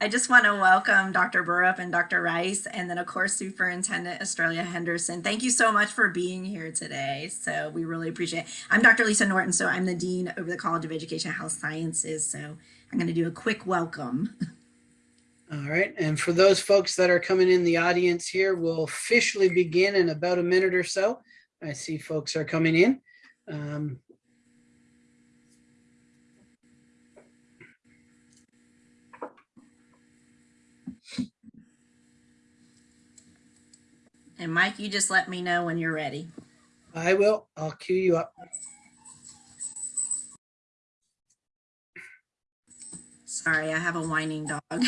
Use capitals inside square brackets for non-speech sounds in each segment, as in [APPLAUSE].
I just want to welcome Dr. Borup and Dr. Rice, and then of course Superintendent Estrella Henderson. Thank you so much for being here today. So we really appreciate it. I'm Dr. Lisa Norton, so I'm the Dean over the College of Education Health Sciences. So I'm going to do a quick welcome. [LAUGHS] All right, and for those folks that are coming in the audience here, we'll officially begin in about a minute or so. I see folks are coming in. Um, And Mike, you just let me know when you're ready. I will, I'll cue you up. Sorry, I have a whining dog.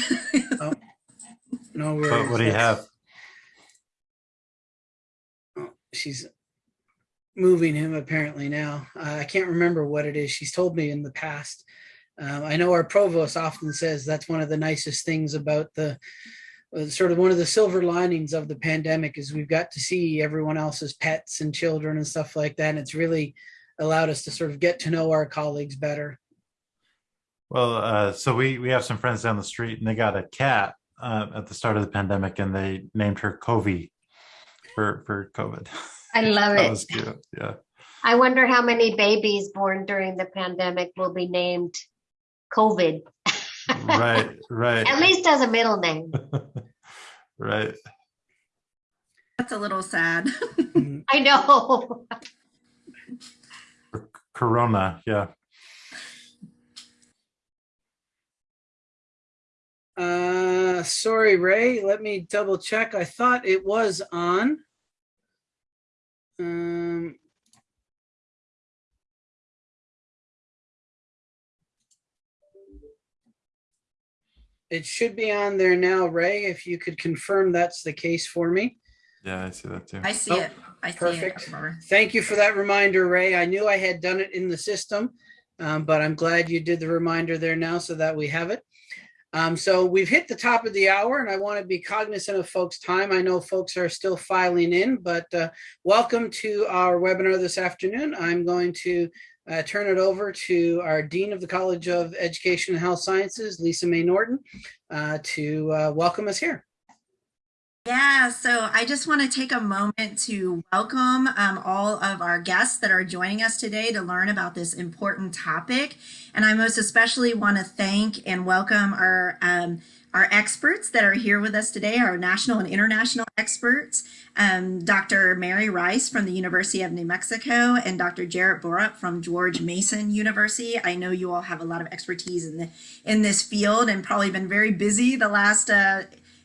[LAUGHS] No What, worries. what do you have? She's moving him apparently now. Uh, I can't remember what it is. She's told me in the past. Um, I know our provost often says that's one of the nicest things about the sort of one of the silver linings of the pandemic is we've got to see everyone else's pets and children and stuff like that. And it's really allowed us to sort of get to know our colleagues better. Well, uh, so we we have some friends down the street, and they got a cat uh, at the start of the pandemic, and they named her Covey for for COVID. I love [LAUGHS] that it. That was cute. Yeah. I wonder how many babies born during the pandemic will be named COVID. Right. Right. At least as a middle name. [LAUGHS] right. That's a little sad. Mm, [LAUGHS] I know. Corona. Yeah. Uh, sorry, Ray, let me double check. I thought it was on. Um. It should be on there now, Ray, if you could confirm that's the case for me. Yeah, I see that too. I see Oh, it. I see perfect. it. Barbara. Thank you for that reminder, Ray. I knew I had done it in the system, um, but I'm glad you did the reminder there now so that we have it. Um, so we've hit the top of the hour and I want to be cognizant of folks' time. I know folks are still filing in, but uh, welcome to our webinar this afternoon. I'm going to uh, turn it over to our Dean of the College of Education and Health Sciences, Lisa May Norton, uh, to uh, welcome us here. Yeah, so I just want to take a moment to welcome um, all of our guests that are joining us today to learn about this important topic. And I most especially want to thank and welcome our um, our experts that are here with us today, our national and international experts, um, Dr. Mary Rice from the University of New Mexico and Dr. Jarrett Borup from George Mason University. I know you all have a lot of expertise in the in this field and probably been very busy the last uh,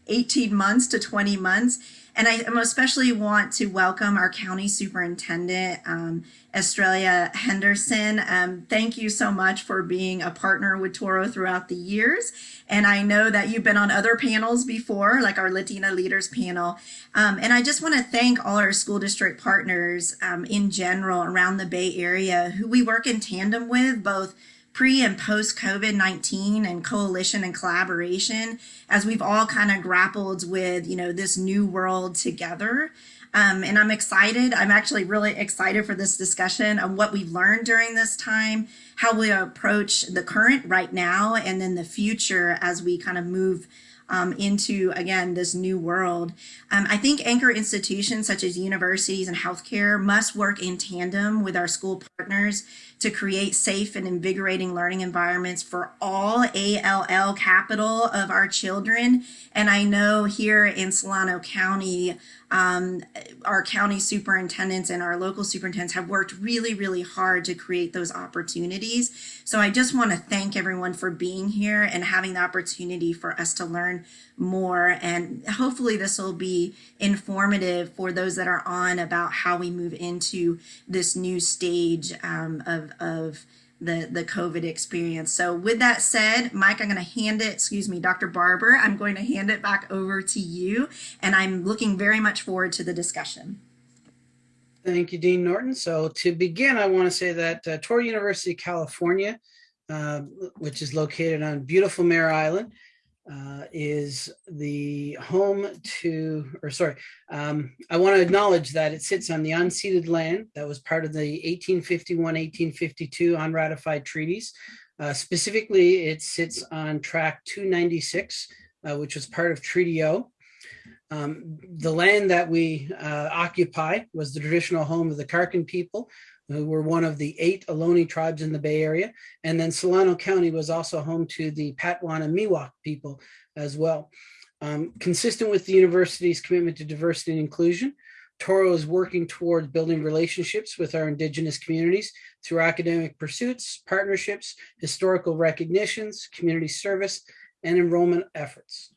18 months to 20 months. And I especially want to welcome our county superintendent, um, Henderson. Um, thank you so much for being a partner with Touro throughout the years. And I know that you've been on other panels before, like our Latina Leaders panel. Um, and I just want to thank all our school district partners um, in general around the Bay Area who we work in tandem with, both pre and post COVID 19 and coalition and collaboration as we've all kind of grappled with, you know, this new world together. Um, and I'm excited. I'm actually really excited for this discussion of what we've learned during this time, how we approach the current right now, and then the future as we kind of move um, into again this new world. Um, I think anchor institutions such as universities and healthcare must work in tandem with our school partners to create safe and invigorating learning environments for all ALL capital of our children. And I know here in Solano County, um, our county superintendents and our local superintendents have worked really, really hard to create those opportunities. So I just want to thank everyone for being here and having the opportunity for us to learn more. And hopefully this will be informative for those that are on about how we move into this new stage um, of, of the, the COVID experience. So with that said, Mike, I'm going to hand it, excuse me, Dr. Barbour, I'm going to hand it back over to you. And I'm looking very much forward to the discussion. Thank you, Dean Norton. So to begin, I want to say that uh, Touro University, California, uh, which is located on beautiful Mare Island, uh, is the home to, or sorry, um, I want to acknowledge that it sits on the unceded land that was part of the 1851-1852 unratified treaties Uh, specifically, it sits on track 296, uh, which was part of Treaty O. Um, the land that we uh, occupy was the traditional home of the Karkin people, were one of the eight Ohlone tribes in the Bay Area. And then Solano County was also home to the Patwin and Miwok people as well. Um, consistent with the university's commitment to diversity and inclusion, Touro is working towards building relationships with our Indigenous communities through academic pursuits, partnerships, historical recognitions, community service, and enrollment efforts.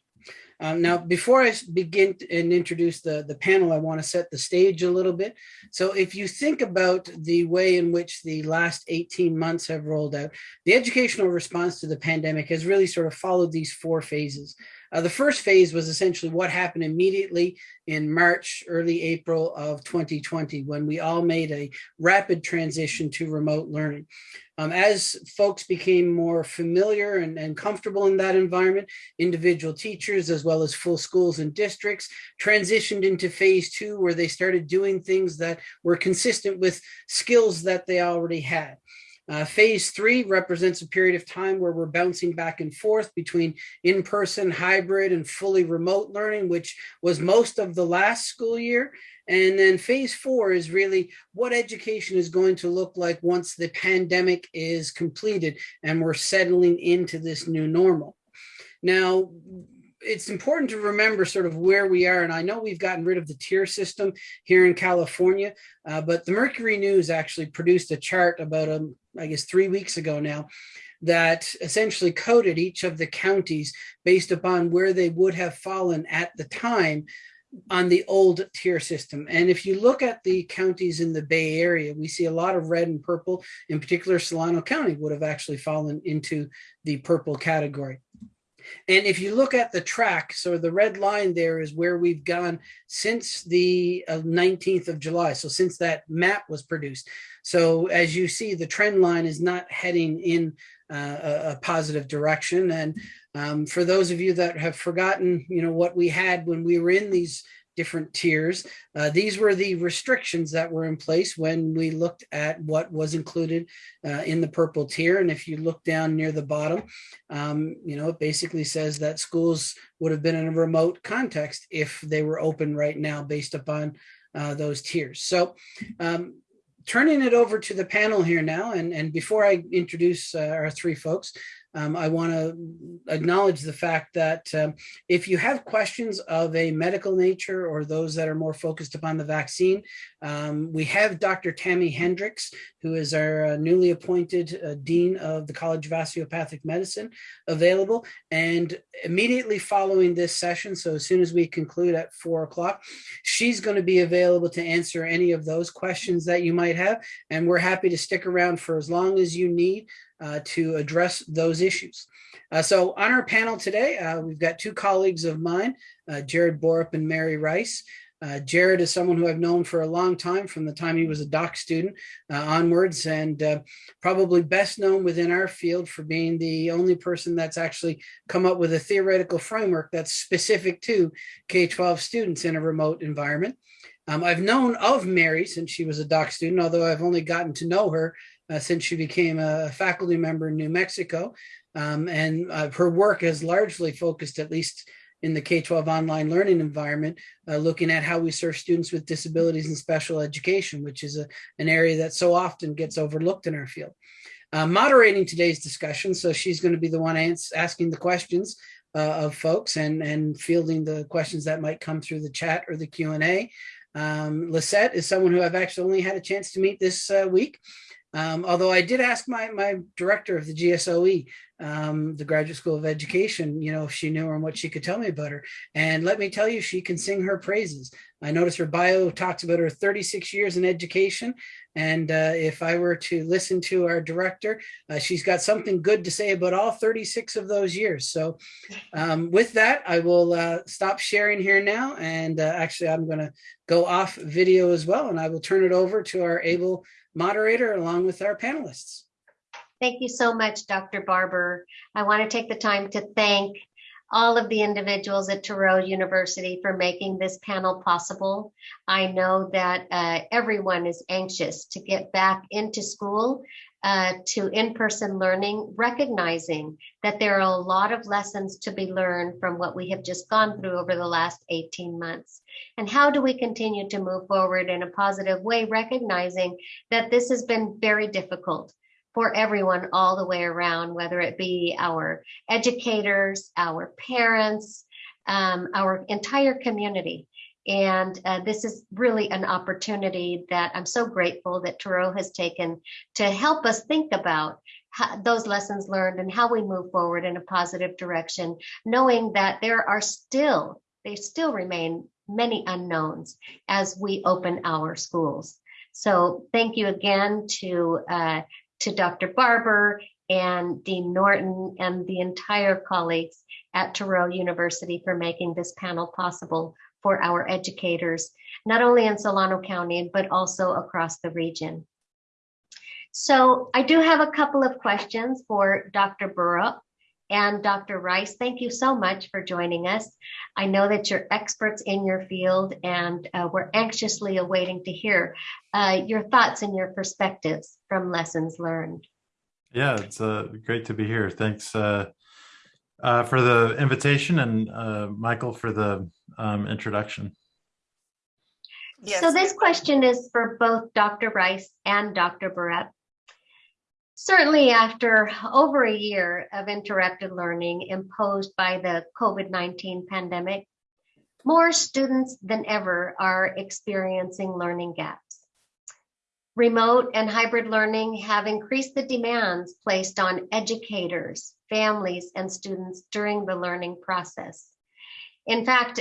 Um, now, before I begin and introduce the, the panel, I want to set the stage a little bit. So if you think about the way in which the last 18 months have rolled out, the educational response to the pandemic has really sort of followed these four phases. Uh, the first phase was essentially what happened immediately in March, early April of 2020, when we all made a rapid transition to remote learning. Um, as folks became more familiar and, and comfortable in that environment, individual teachers, as well as full schools and districts, transitioned into phase two, where they started doing things that were consistent with skills that they already had. Uh, phase three represents a period of time where we're bouncing back and forth between in-person, hybrid, and fully remote learning, which was most of the last school year. And then phase four is really what education is going to look like once the pandemic is completed and we're settling into this new normal. Now, it's important to remember sort of where we are. And I know we've gotten rid of the tier system here in California, uh, but the Mercury News actually produced a chart about, um, I guess, three weeks ago now that essentially coded each of the counties based upon where they would have fallen at the time on the old tier system. And if you look at the counties in the Bay Area, we see a lot of red and purple, in particular Solano County would have actually fallen into the purple category. And if you look at the track, so the red line there is where we've gone since the uh, 19th of July. So since that map was produced. So as you see, the trend line is not heading in uh, a, a, positive direction. And um, for those of you that have forgotten, you know, what we had when we were in these different tiers. Uh, these were the restrictions that were in place when we looked at what was included uh, in the purple tier. And if you look down near the bottom, um, you know, it basically says that schools would have been in a remote context if they were open right now based upon uh, those tiers. So um, turning it over to the panel here now, and, and before I introduce uh, our three folks, um, I want to acknowledge the fact that um, if you have questions of a medical nature or those that are more focused upon the vaccine, um, we have Dr. Tammy Hendricks, who is our uh, newly appointed uh, Dean of the College of Osteopathic Medicine, available. And immediately following this session, so as soon as we conclude at four o'clock, she's going to be available to answer any of those questions that you might have. And we're happy to stick around for as long as you need uh, to address those issues. Uh, so on our panel today, uh, we've got two colleagues of mine, uh, Jared Borup and Mary Rice. Uh, Jared is someone who I've known for a long time from the time he was a doc student uh, onwards and probably best known within our field for being the only person that's actually come up with a theoretical framework that's specific to K-12 students in a remote environment. Um, I've known of Mary since she was a doc student, although I've only gotten to know her uh, since she became a faculty member in New Mexico. Um, and uh, her work has largely focused, at least in the K-12 online learning environment, uh, looking at how we serve students with disabilities in special education, which is a, an area that so often gets overlooked in our field. Uh, moderating today's discussion, so she's going to be the one asking the questions uh, of folks and, and fielding the questions that might come through the chat or the Q&A. Um, Lisette is someone who I've actually only had a chance to meet this uh, week. Um, although I did ask my, my director of the GSOE, um, the Graduate School of Education, you know, if she knew her and what she could tell me about her. And let me tell you, she can sing her praises. I noticed her bio talks about her 36 years in education. And uh, if I were to listen to our director, uh, she's got something good to say about all 36 of those years. So um, with that, I will uh, stop sharing here now. And uh, actually, I'm going to go off video as well. And I will turn it over to our able moderator along with our panelists. Thank you so much, Dr. Barbour. I want to take the time to thank all of the individuals at Touro University for making this panel possible. I know that uh, everyone is anxious to get back into school uh, to in-person learning, recognizing that there are a lot of lessons to be learned from what we have just gone through over the last 18 months. And how do we continue to move forward in a positive way, recognizing that this has been very difficult for everyone all the way around, whether it be our educators, our parents, um, our entire community. And uh, this is really an opportunity that I'm so grateful that Touro has taken to help us think about those lessons learned and how we move forward in a positive direction, knowing that there are still, they still remain many unknowns as we open our schools. So thank you again to, uh, to Dr. Barbour and Dean Norton and the entire colleagues at Touro University for making this panel possible for our educators, not only in Solano County, but also across the region. So I do have a couple of questions for Dr. Borup and Dr. Rice. Thank you so much for joining us. I know that you're experts in your field and uh, we're anxiously awaiting to hear uh, your thoughts and your perspectives from lessons learned. Yeah, it's uh, great to be here. Thanks uh, uh, for the invitation and uh, Michael for the um, introduction. Yes. So this question is for both Dr. Rice and Dr. Barrett. Certainly after over a year of interrupted learning imposed by the COVID-19 pandemic, more students than ever are experiencing learning gaps. Remote and hybrid learning have increased the demands placed on educators, families, and students during the learning process. In fact,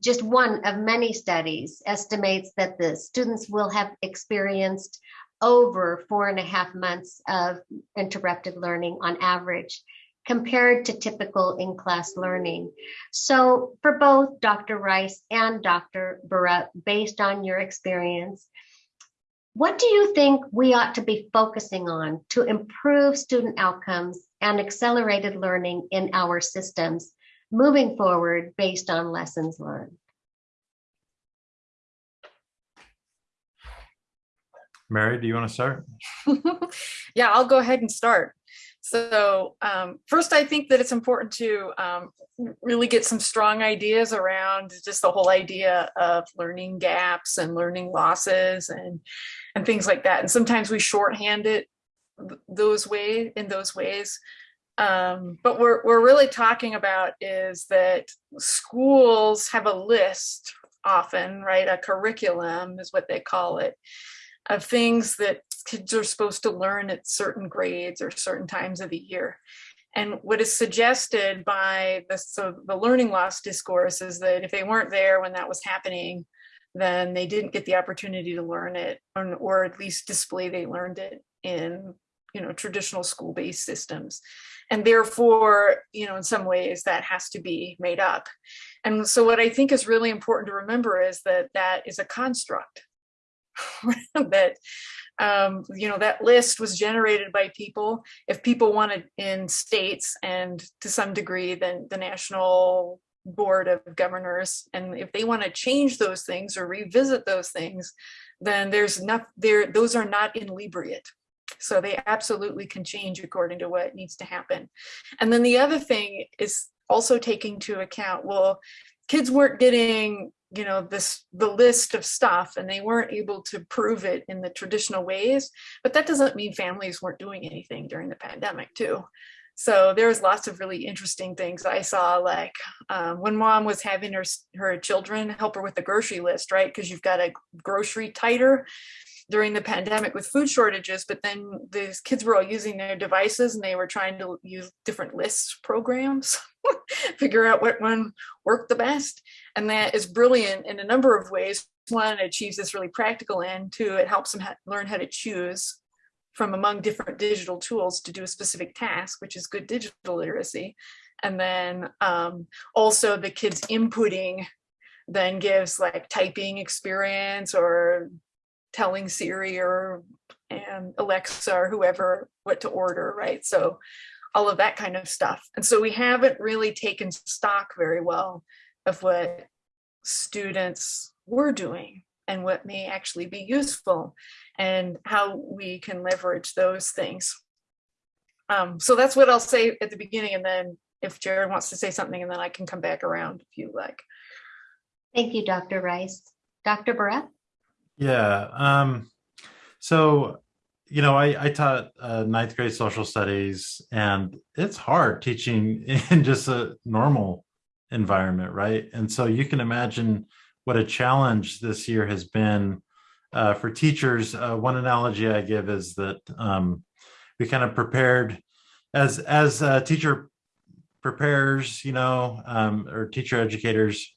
just one of many studies estimates that the students will have experienced over four and a half months of interrupted learning on average compared to typical in-class learning. So for both Dr. Rice and Dr. Barrett, based on your experience, what do you think we ought to be focusing on to improve student outcomes and accelerated learning in our systems moving forward based on lessons learned? Mary, do you want to start? [LAUGHS] yeah, I'll go ahead and start. So um, first, I think that it's important to um, really get some strong ideas around just the whole idea of learning gaps and learning losses and and things like that. And sometimes we shorthand it those way in those ways. Um, but what we're really talking about is that schools have a list often, right? A curriculum is what they call it of things that kids are supposed to learn at certain grades or certain times of the year. And what is suggested by the, so the learning loss discourse is that if they weren't there when that was happening, then they didn't get the opportunity to learn it or, or at least display they learned it in you know traditional school-based systems. And therefore you know in some ways that has to be made up. And so what i think is really important to remember is that that is a construct [LAUGHS] that um, you know that list was generated by people. If people wanted in states and to some degree then the national board of governors and if they want to change those things or revisit those things then there's enough there those are not inebriate so they absolutely can change according to what needs to happen. And then the other thing is also taking to account well kids weren't getting you know this the list of stuff and they weren't able to prove it in the traditional ways but that doesn't mean families weren't doing anything during the pandemic too so there was lots of really interesting things I saw, like um, when mom was having her, her children help her with the grocery list, right? Because you've got a grocery tighter during the pandemic with food shortages, but then these kids were all using their devices and they were trying to use different lists programs, [LAUGHS] figure out what one worked the best. And that is brilliant in a number of ways. One, it achieves this really practical end. Two, it helps them learn how to choose from among different digital tools to do a specific task, which is good digital literacy. And then um, also the kids inputting then gives like typing experience or telling Siri or and Alexa or whoever what to order, right? So all of that kind of stuff. And so we haven't really taken stock very well of what students were doing and what may actually be useful and how we can leverage those things. Um, so that's what I'll say at the beginning and then if Jared wants to say something and then I can come back around if you like. Thank you, Dr. Rice. Dr. Barrett? Yeah. Um, so, you know, I, I taught uh, ninth grade social studies, and it's hard teaching [LAUGHS] in just a normal environment, right? And so you can imagine what a challenge this year has been uh, for teachers. Uh, one analogy I give is that um, we kind of prepared as as a teacher prepares, you know, um, or teacher educators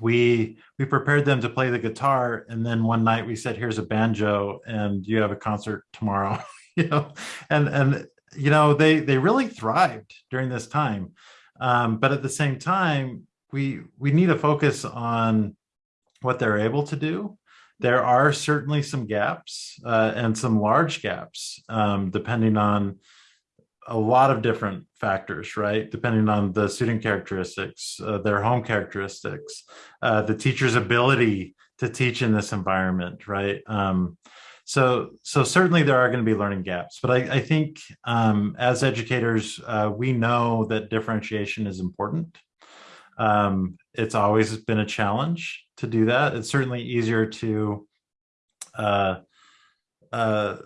we we prepared them to play the guitar and then one night we said here's a banjo and you have a concert tomorrow. [LAUGHS] You know and and you know they they really thrived during this time. Um, but at the same time we we need to focus on what they're able to do. There are certainly some gaps uh, and some large gaps um, depending on a lot of different factors, right? Depending on the student characteristics, uh, their home characteristics, uh, the teacher's ability to teach in this environment, right? Um, so, so certainly there are going to be learning gaps, but I, I think um, as educators, uh, we know that differentiation is important. Um, it's always been a challenge to do that. It's certainly easier to uh, uh,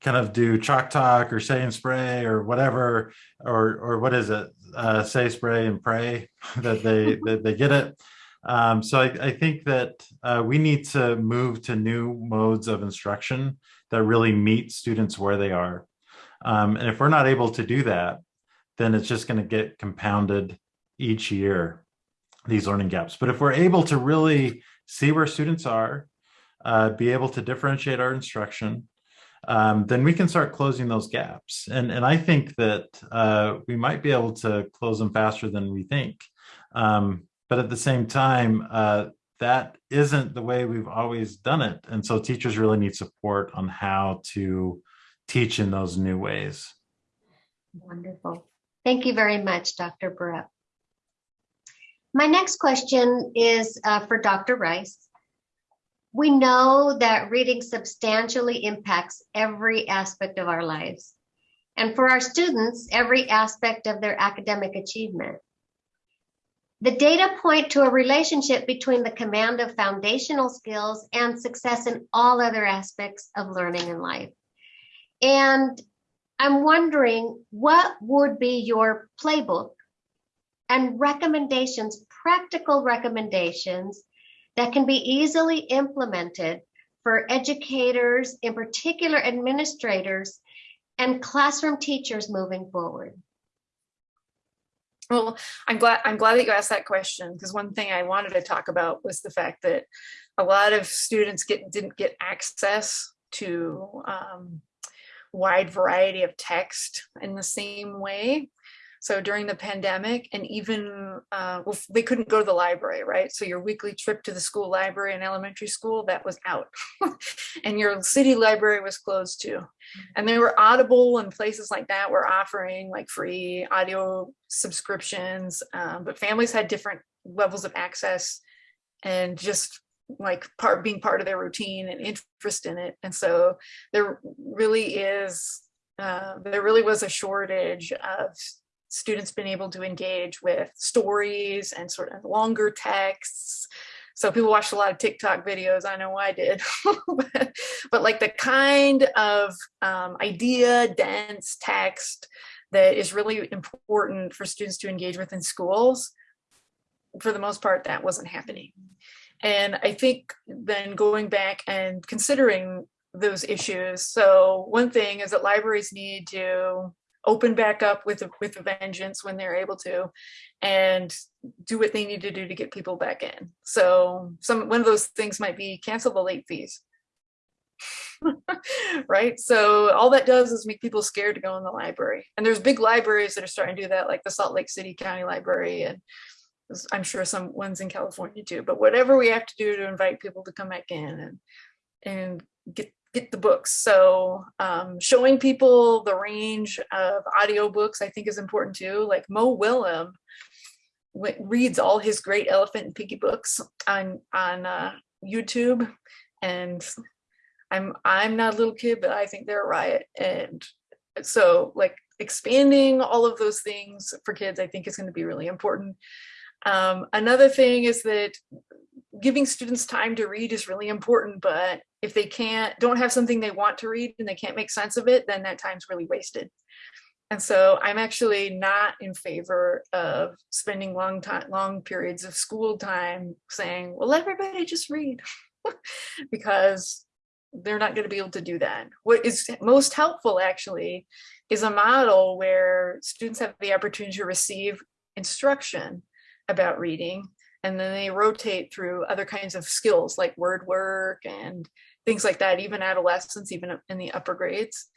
kind of do chalk talk or say and spray or whatever, or or what is it? Uh, say, spray, and pray [LAUGHS] that they [LAUGHS] that they get it. Um, so I, I, think that uh, we need to move to new modes of instruction that really meet students where they are. Um, and if we're not able to do that, then it's just going to get compounded each year, these learning gaps. But if we're able to really see where students are, uh, be able to differentiate our instruction, um, then we can start closing those gaps. And, and I think that uh, we might be able to close them faster than we think. Um, but at the same time, uh, that isn't the way we've always done it. And so teachers really need support on how to teach in those new ways. Wonderful. Thank you very much, Dr. Barrett. My next question is uh, for Dr. Rice. We know that reading substantially impacts every aspect of our lives. And for our students, every aspect of their academic achievement. The data point to a relationship between the command of foundational skills and success in all other aspects of learning and life. And I'm wondering what would be your playbook and recommendations, practical recommendations that can be easily implemented for educators, in particular administrators, and classroom teachers moving forward? Well, I'm glad I'm glad that you asked that question because one thing I wanted to talk about was the fact that a lot of students get didn't get access to um, wide variety of text in the same way so during the pandemic and even, uh, well, they couldn't go to the library, right? So your weekly trip to the school library in elementary school, that was out. [LAUGHS] and your city library was closed too. And there were Audible and places like that were offering like free audio subscriptions, um, but families had different levels of access and just like part being part of their routine and interest in it. And so there really is, uh, there really was a shortage of students been able to engage with stories and sort of longer texts. So people watched a lot of TikTok videos. I know I did, [LAUGHS] but, but, like the kind of um, idea dense text that is really important for students to engage with in schools, for the most part, that wasn't happening. And I think then going back and considering those issues. So one thing is that libraries need to open back up with a, with a vengeance when they're able to and do what they need to do to get people back in. So some one of those things might be cancel the late fees. [LAUGHS] Right? So all that does is make people scared to go in the library. And there's big libraries that are starting to do that like the salt lake city county library and i'm sure some ones in california too. But whatever we have to do to invite people to come back in and and get get the books. So um, showing people the range of audiobooks I think is important too. Like Mo Willems reads all his great Elephant and Piggie books on on uh, YouTube and I'm I'm not a little kid, but I think they're a riot. And so like expanding all of those things for kids, I think is going to be really important. Um, another thing is that giving students time to read is really important, but if they can't, don't have something they want to read and they can't make sense of it, then that time's really wasted. And so I'm actually not in favor of spending long time, long periods of school time saying, well, everybody just read [LAUGHS] because they're not going to be able to do that. What is most helpful actually is a model where students have the opportunity to receive instruction about reading and then they rotate through other kinds of skills like word work and things like that, even adolescents, even in the upper grades,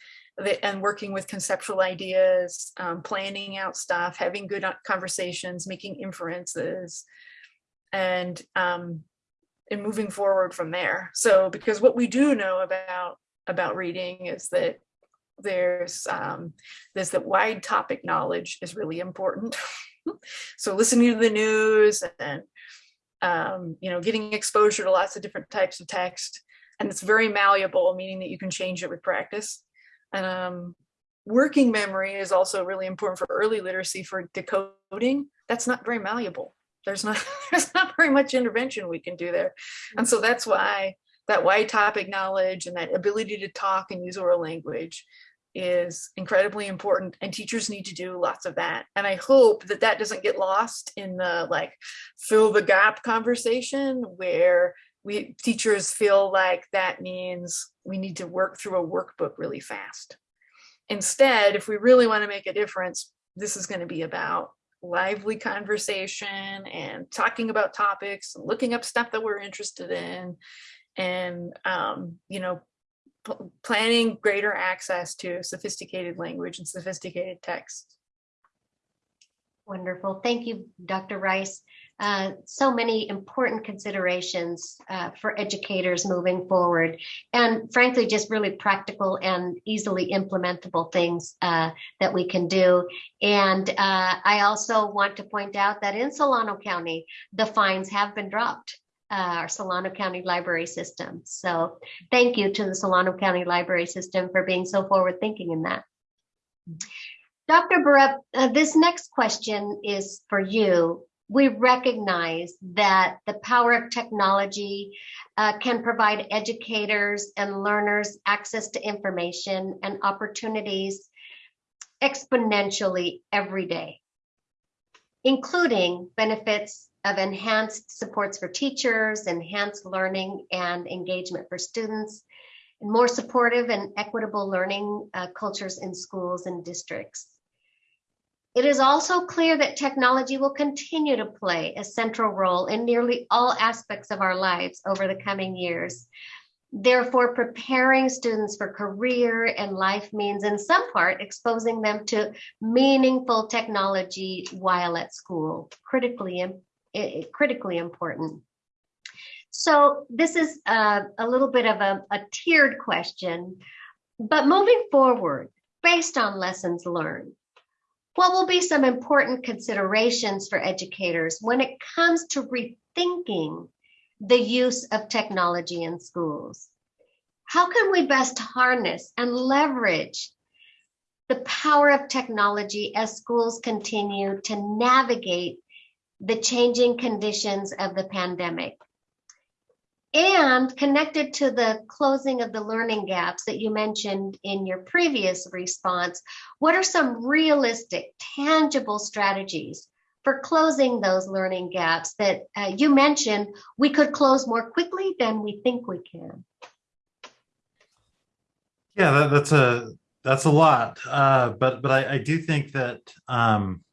and working with conceptual ideas, um, planning out stuff, having good uh, conversations, making inferences, and um, and moving forward from there. So because what we do know about about reading is that there's um, there's that wide topic knowledge is really important. [LAUGHS] so listening to the news and um, you know getting exposure to lots of different types of text and it's very malleable meaning that you can change it with practice. And um, working memory is also really important for early literacy for decoding. That's not very malleable. There's not [LAUGHS] there's not very much intervention we can do there. And so that's why that wide topic knowledge and that ability to talk and use oral language is incredibly important and teachers need to do lots of that. And i hope that that doesn't get lost in the like fill the gap conversation where we teachers feel like that means we need to work through a workbook really fast instead if we really want to make a difference this is going to be about lively conversation and talking about topics and looking up stuff that we're interested in and um, you know planning greater access to sophisticated language and sophisticated text. Wonderful. Thank you, Dr. Rice. Uh, so many important considerations uh, for educators moving forward and frankly just really practical and easily implementable things uh, that we can do and uh, i also want to point out that in solano county the fines have been dropped uh, our Solano County Library System. So thank you to the Solano County Library System for being so forward thinking in that. Dr. Uh, this next question is for you. We recognize that the power of technology uh, can provide educators and learners access to information and opportunities exponentially every day, including benefits of enhanced supports for teachers, enhanced learning and engagement for students, and more supportive and equitable learning uh, cultures in schools and districts. It is also clear that technology will continue to play a central role in nearly all aspects of our lives over the coming years. Therefore, preparing students for career and life means in some part exposing them to meaningful technology while at school, critically critically important. So this is a, a little bit of a, a tiered question, but moving forward, based on lessons learned, what will be some important considerations for educators when it comes to rethinking the use of technology in schools? How can we best harness and leverage the power of technology as schools continue to navigate the changing conditions of the pandemic. And connected to the closing of the learning gaps that you mentioned in your previous response, what are some realistic, tangible strategies for closing those learning gaps that uh, you mentioned we could close more quickly than we think we can? Yeah, that, that's a that's a lot, uh, but but I, I do think that um,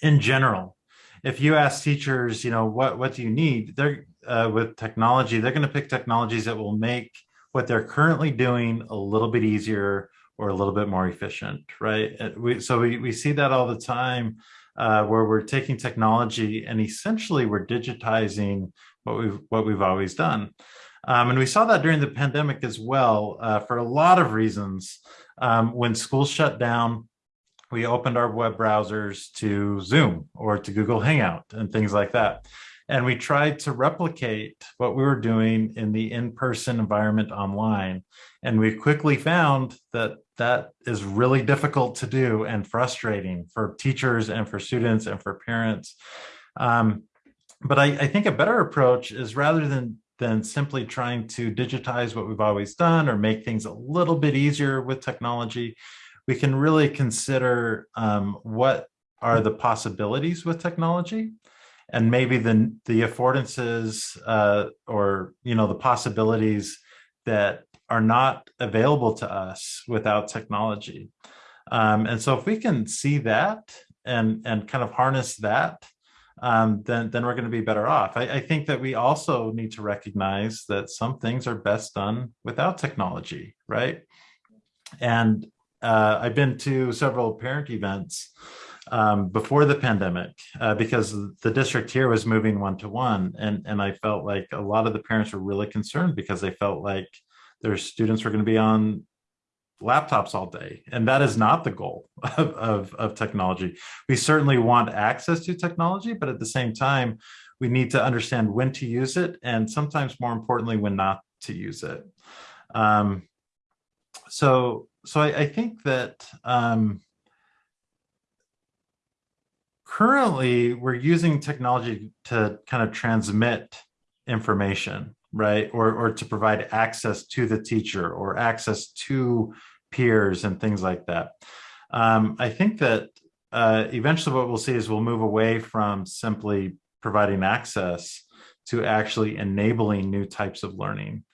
in general, if you ask teachers, you know, what what do you need? They're uh, with technology, they're going to pick technologies that will make what they're currently doing a little bit easier or a little bit more efficient, right? We, so we, we see that all the time uh, where we're taking technology and essentially we're digitizing what we've what we've always done. Um, and we saw that during the pandemic as well uh, for a lot of reasons. Um, when schools shut down, we opened our web browsers to Zoom or to Google Hangout and things like that. And we tried to replicate what we were doing in the in-person environment online. And we quickly found that that is really difficult to do and frustrating for teachers and for students and for parents. Um, but I, I think a better approach is rather than than simply trying to digitize what we've always done or make things a little bit easier with technology, we can really consider um, what are the possibilities with technology and maybe the the affordances uh, or you know the possibilities that are not available to us without technology. Um, and so if we can see that and and kind of harness that, um, then then we're going to be better off. I, I think that we also need to recognize that some things are best done without technology, right? And uh, I've been to several parent events um, before the pandemic uh, because the district here was moving one to one, and and I felt like a lot of the parents were really concerned because they felt like their students were going to be on laptops all day and that is not the goal [LAUGHS] of, of, of, technology. We certainly want access to technology but at the same time we need to understand when to use it and sometimes more importantly when not to use it. Um, so so I, I think that um, currently we're using technology to kind of transmit information right? Or or to provide access to the teacher or access to peers and things like that. Um, i think that uh, eventually what we'll see is we'll move away from simply providing access to actually enabling new types of learning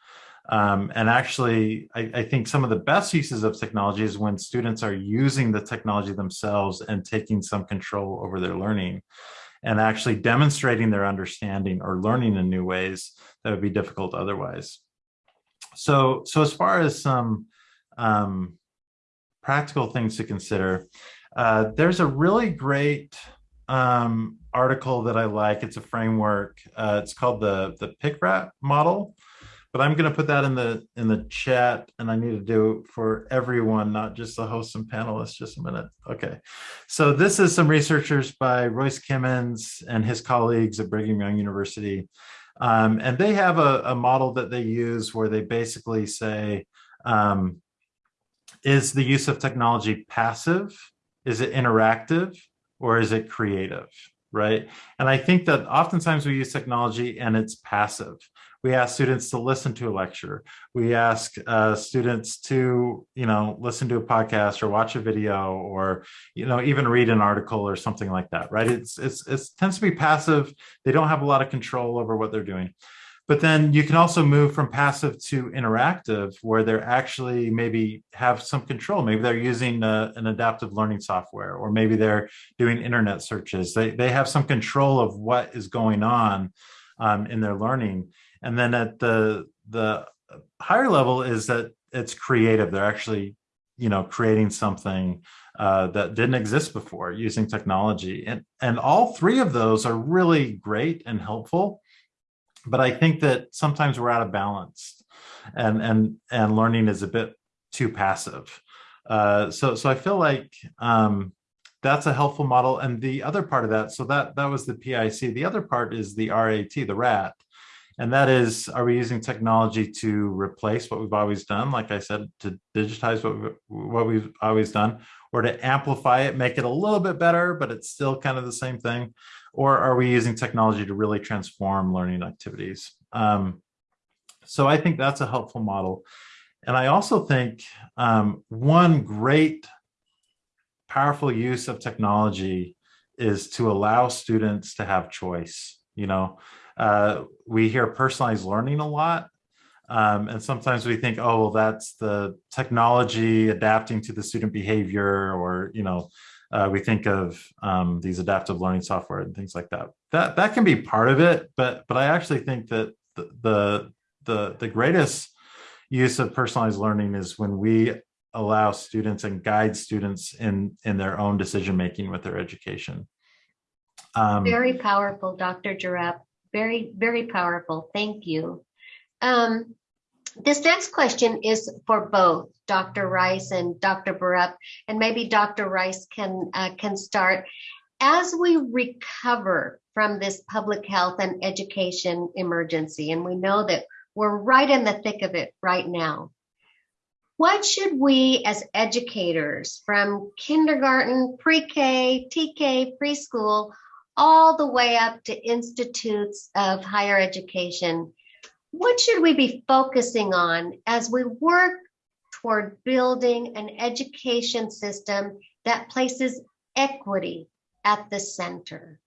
um, and actually, I, I, think some of the best uses of technology is when students are using the technology themselves and taking some control over their learning and actually demonstrating their understanding or learning in new ways that would be difficult otherwise. So, so as far as some um, practical things to consider, uh, there's a really great um, article that I like. It's a framework. Uh, it's called the the PICRAT model but I'm going to put that in the in the chat, and I need to do for everyone, not just the hosts and panelists. Just a minute. Okay, so this is some researchers by Royce Kimmons and his colleagues at Brigham Young University, um, and they have a, a, model that they use where they basically say, um, is the use of technology passive? Is it interactive? Or is it creative? Right. And I think that oftentimes we use technology and it's passive we ask students to listen to a lecture. We ask uh, students to, you know, listen to a podcast or watch a video or, you know, even read an article or something like that, right? It's, it's, it tends to be passive. They don't have a lot of control over what they're doing. But then you can also move from passive to interactive where they're actually maybe have some control. Maybe they're using a, uh, an adaptive learning software, or maybe they're doing internet searches. They, they have some control of what is going on um, in their learning. And then at the the higher level is that it's creative. They're actually, you know, creating something uh, that didn't exist before using technology. And, and all three of those are really great and helpful. But I think that sometimes we're out of balance and, and, and learning is a bit too passive. Uh, so, so I feel like um, that's a helpful model. And the other part of that, so that, that was the PIC. The other part is the RAT, the RAT. And that is, are we using technology to replace what we've always done? Like I said, to digitize what, we, what we've always done, or to amplify it, make it a little bit better, but it's still kind of the same thing? Or are we using technology to really transform learning activities? Um, so I think that's a helpful model. And I also think um, one great powerful use of technology is to allow students to have choice. You know, uh, we hear personalized learning a lot. Um, and sometimes we think, oh, well, that's the technology adapting to the student behavior, or, you know, uh, we think of um, these adaptive learning software and things like that. That that can be part of it, but but I actually think that the the the, the greatest use of personalized learning is when we allow students and guide students in in their own decision making with their education. Um, Very powerful, Dr. Jarab. Very, very powerful. Thank you. Um, this next question is for both Dr. Rice and Dr. Borup, and maybe Dr. Rice can uh, can start. As we recover from this public health and education emergency, and we know that we're right in the thick of it right now. What should we as educators from kindergarten, pre-K, TK, preschool, all the way up to institutes of higher education, what should we be focusing on as we work toward building an education system that places equity at the center?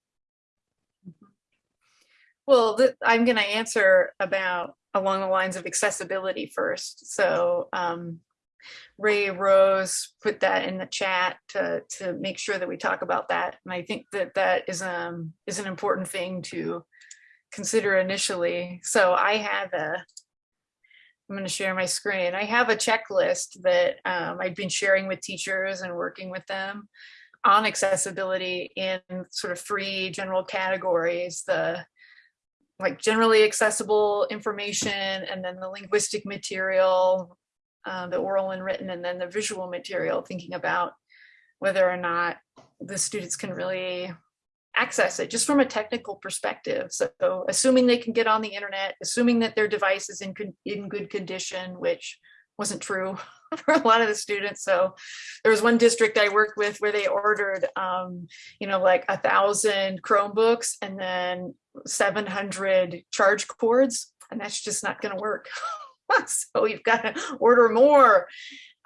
Well, I'm going to answer about along the lines of accessibility first. So um, Ray Rose put that in the chat to to make sure that we talk about that, and I think that that is um is an important thing to consider initially. So I have a. I'm going to share my screen. I have a checklist that um, I've been sharing with teachers and working with them on accessibility in sort of three general categories. The like generally accessible information and then the linguistic material, uh, the oral and written, and then the visual material, thinking about whether or not the students can really access it just from a technical perspective. So assuming they can get on the internet, assuming that their device is in, in good condition, which wasn't true [LAUGHS] for a lot of the students. So there was one district I worked with where they ordered, um, you know, like a thousand Chromebooks and then 700 charge cords, and that's just not going to work. [LAUGHS] [LAUGHS] so you've got to order more.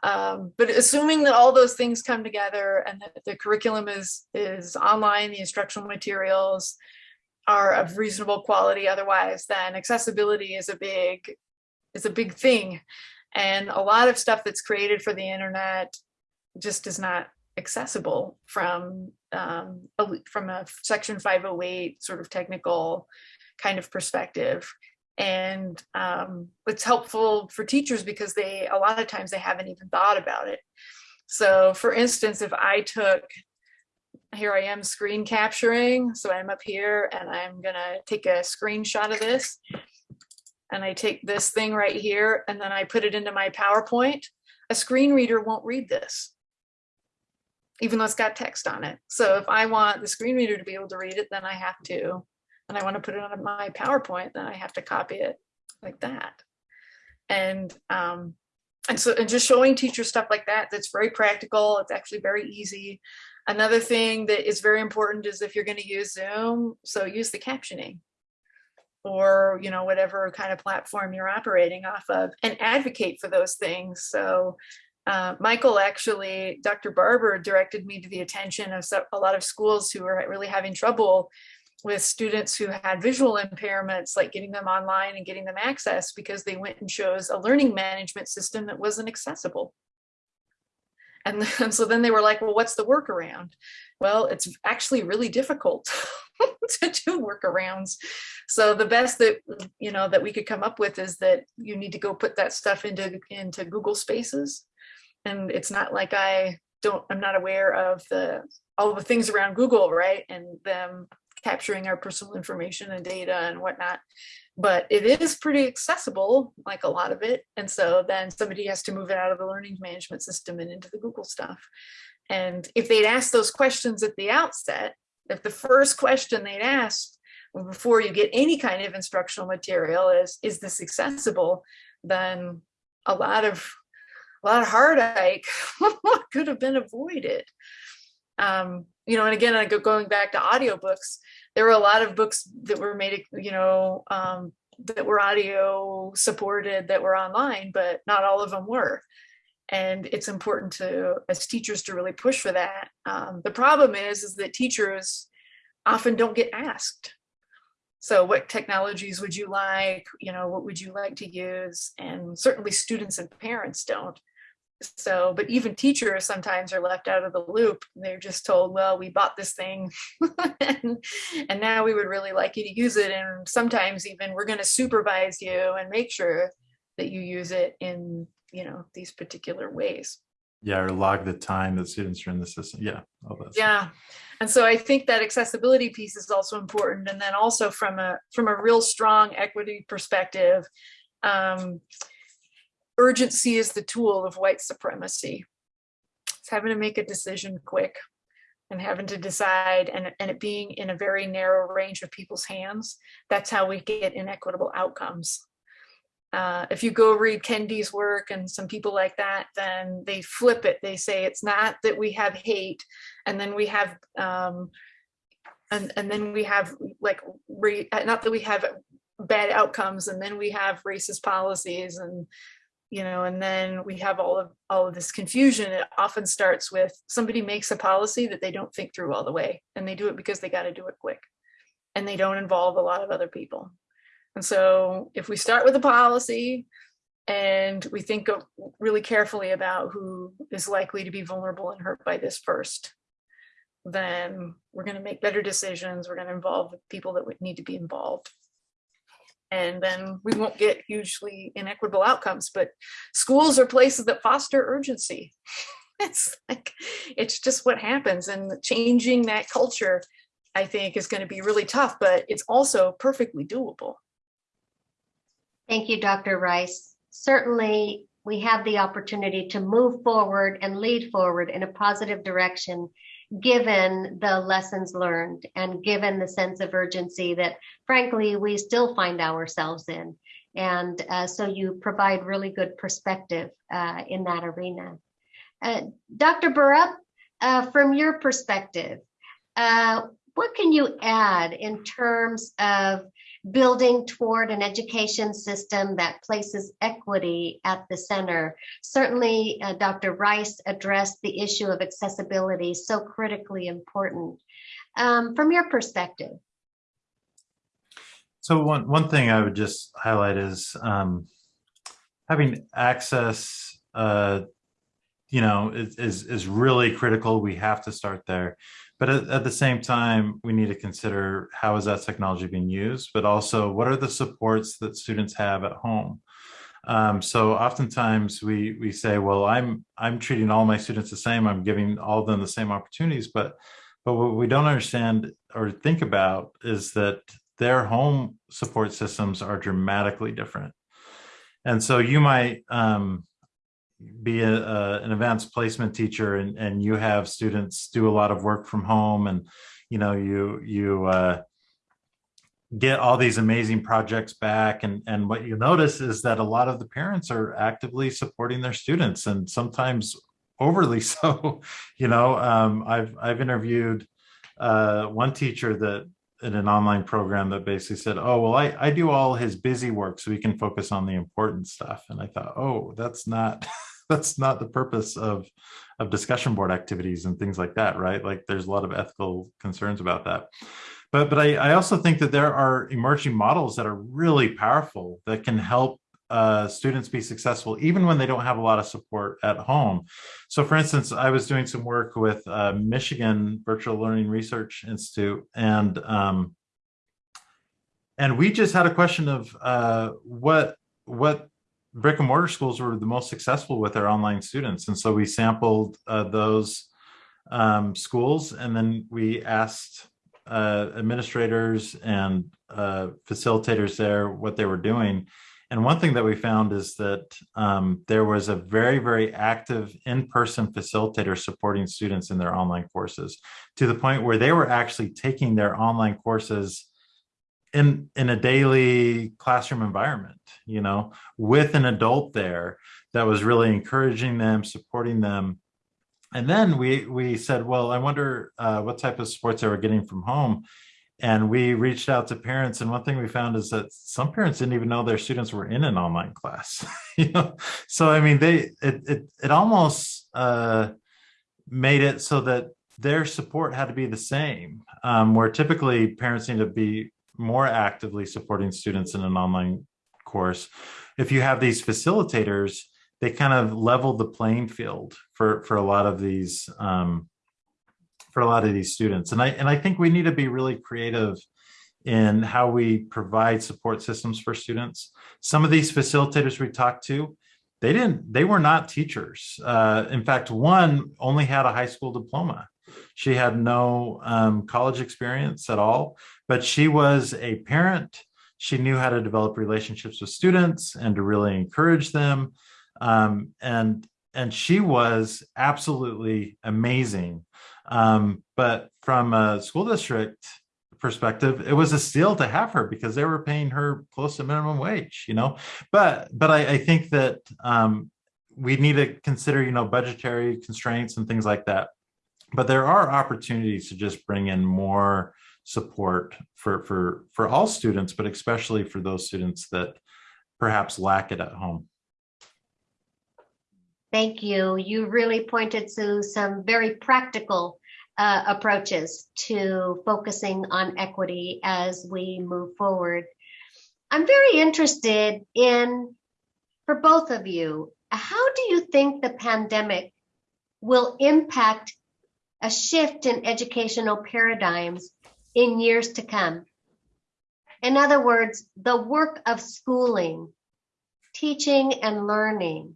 Um, but assuming that all those things come together and that the curriculum is is online, the instructional materials are of reasonable quality otherwise, then accessibility is a big is a big thing. And a lot of stuff that's created for the internet just is not accessible from um, a, from a section 508 sort of technical kind of perspective and um, it's helpful for teachers because they a lot of times they haven't even thought about it so for instance if i took here i am screen capturing so i'm up here and i'm gonna take a screenshot of this and i take this thing right here and then i put it into my powerpoint a screen reader won't read this even though it's got text on it. So if I want the screen reader to be able to read it, then I have to, and I want to put it on my PowerPoint, then I have to copy it like that. And um, and so and just showing teachers stuff like that, that's very practical. It's actually very easy. Another thing that is very important is if you're going to use Zoom, so use the captioning or you know whatever kind of platform you're operating off of and advocate for those things so uh, Michael actually, Dr. Barbour directed me to the attention of a lot of schools who are really having trouble with students who had visual impairments, like getting them online and getting them access because they went and chose a learning management system that wasn't accessible. And, [LAUGHS] and so then they were like, well, what's the workaround? Well, it's actually really difficult [LAUGHS] to do workarounds. So the best that, you know, that we could come up with is that you need to go put that stuff into, into Google Spaces and it's not like I don't I'm not aware of the all the things around Google, right? And them capturing our personal information and data and whatnot. But it is pretty accessible, like a lot of it. And so then somebody has to move it out of the learning management system and into the Google stuff. And if they'd asked those questions at the outset, if the first question they'd asked before you get any kind of instructional material is, is this accessible? Then a lot of a lot of heartache [LAUGHS] could have been avoided. Um, you know, and again, I go going back to audiobooks, there were a lot of books that were made, you know, um, that were audio supported that were online, but not all of them were. And it's important to, as teachers, to really push for that. Um, the problem is, is that teachers often don't get asked. So what technologies would you like? You know, what would you like to use? And certainly students and parents don't so but even teachers sometimes are left out of the loop. They're just told well we bought this thing. [LAUGHS] And, and now we would really like you to use it. And sometimes even we're going to supervise you and make sure that you use it in you know these particular ways. Yeah or log the time that students are in the system. Yeah all that yeah. And so i think that accessibility piece is also important. And then also from a from a real strong equity perspective um, urgency is the tool of white supremacy. It's having to make a decision quick. and having to decide and, and it being in a very narrow range of people's hands, that's how we get inequitable outcomes. Uh, if you go read Kendi's work and some people like that, then they flip it. They say it's not that we have hate and then we have, um, and, and then we have like, re, not that we have bad outcomes and then we have racist policies and you know, and then we have all of all of this confusion. It often starts with somebody makes a policy that they don't think through all the way, and they do it because they got to do it quick, and they don't involve a lot of other people. And so, if we start with a policy, and we think really carefully about who is likely to be vulnerable and hurt by this first, then we're going to make better decisions. We're going to involve the people that would need to be involved and then we won't get hugely inequitable outcomes. But schools are places that foster urgency. [LAUGHS] it's like, it's just what happens. And changing that culture, I think, is going to be really tough, but it's also perfectly doable. Thank you, Dr. Rice. Certainly, we have the opportunity to move forward and lead forward in a positive direction given the lessons learned and given the sense of urgency that frankly we still find ourselves in. And uh, so you provide really good perspective uh, in that arena. Uh, dr Borup uh, from your perspective uh, what can you add in terms of building toward an education system that places equity at the center. Certainly, uh, Dr. Rice addressed the issue of accessibility, so critically important. Um, from your perspective. So one, one thing I would just highlight is um, having access, uh, you know, is, is, is really critical. We have to start there. But at, at, the same time, we need to consider how is that technology being used, but also what are the supports that students have at home. Um, so oftentimes we we say, well, I'm I'm treating all my students the same. I'm giving all of them the same opportunities, but but what we don't understand or think about is that their home support systems are dramatically different. And so you might um, be a, a, an advanced placement teacher and, and you have students do a lot of work from home and you know you you uh, get all these amazing projects back and and what you notice is that a lot of the parents are actively supporting their students and sometimes overly [LAUGHS] so you know um, i've i've interviewed uh, one teacher that in an online program that basically said, oh, well, I, I do all his busy work so he can focus on the important stuff. And I thought, oh, that's not that's not the purpose of of discussion board activities and things like that right like there's a lot of ethical concerns about that but but I, I also think that there are emerging models that are really powerful that can help uh, students be successful even when they don't have a lot of support at home. So for instance, I was doing some work with uh, Michigan Virtual Learning Research Institute and um, and we just had a question of uh, what what brick and mortar schools were the most successful with their online students. And so we sampled uh, those um, schools and then we asked uh, administrators and uh, facilitators there what they were doing. And one thing that we found is that um, there was a very, very active in-person facilitator supporting students in their online courses to the point where they were actually taking their online courses in in a daily classroom environment you know with an adult there that was really encouraging them supporting them. And then we we said well i wonder uh, what type of supports they were getting from home. And we reached out to parents and one thing we found is that some parents didn't even know their students were in an online class [LAUGHS] you know? So i mean they it it, it almost uh, made it so that their support had to be the same um, where typically parents need to be more actively supporting students in an online course. If you have these facilitators, they kind of level the playing field for for a lot of these um, for a lot of these students. And I and I think we need to be really creative in how we provide support systems for students. Some of these facilitators we talked to, they didn't they were not teachers. Uh, in fact, one only had a high school diploma. She had no um, college experience at all, but she was a parent. She knew how to develop relationships with students and to really encourage them. Um, and and she was absolutely amazing. Um, but from a school district perspective, it was a steal to have her because they were paying her close to minimum wage, you know. But but I, I think that um, we need to consider, you know, budgetary constraints and things like that. But there are opportunities to just bring in more support for for for all students, but especially for those students that perhaps lack it at home. Thank you. You really pointed to some very practical uh, approaches to focusing on equity as we move forward. I'm very interested in, for both of you, how do you think the pandemic will impact a shift in educational paradigms in years to come? In other words, the work of schooling, teaching and learning,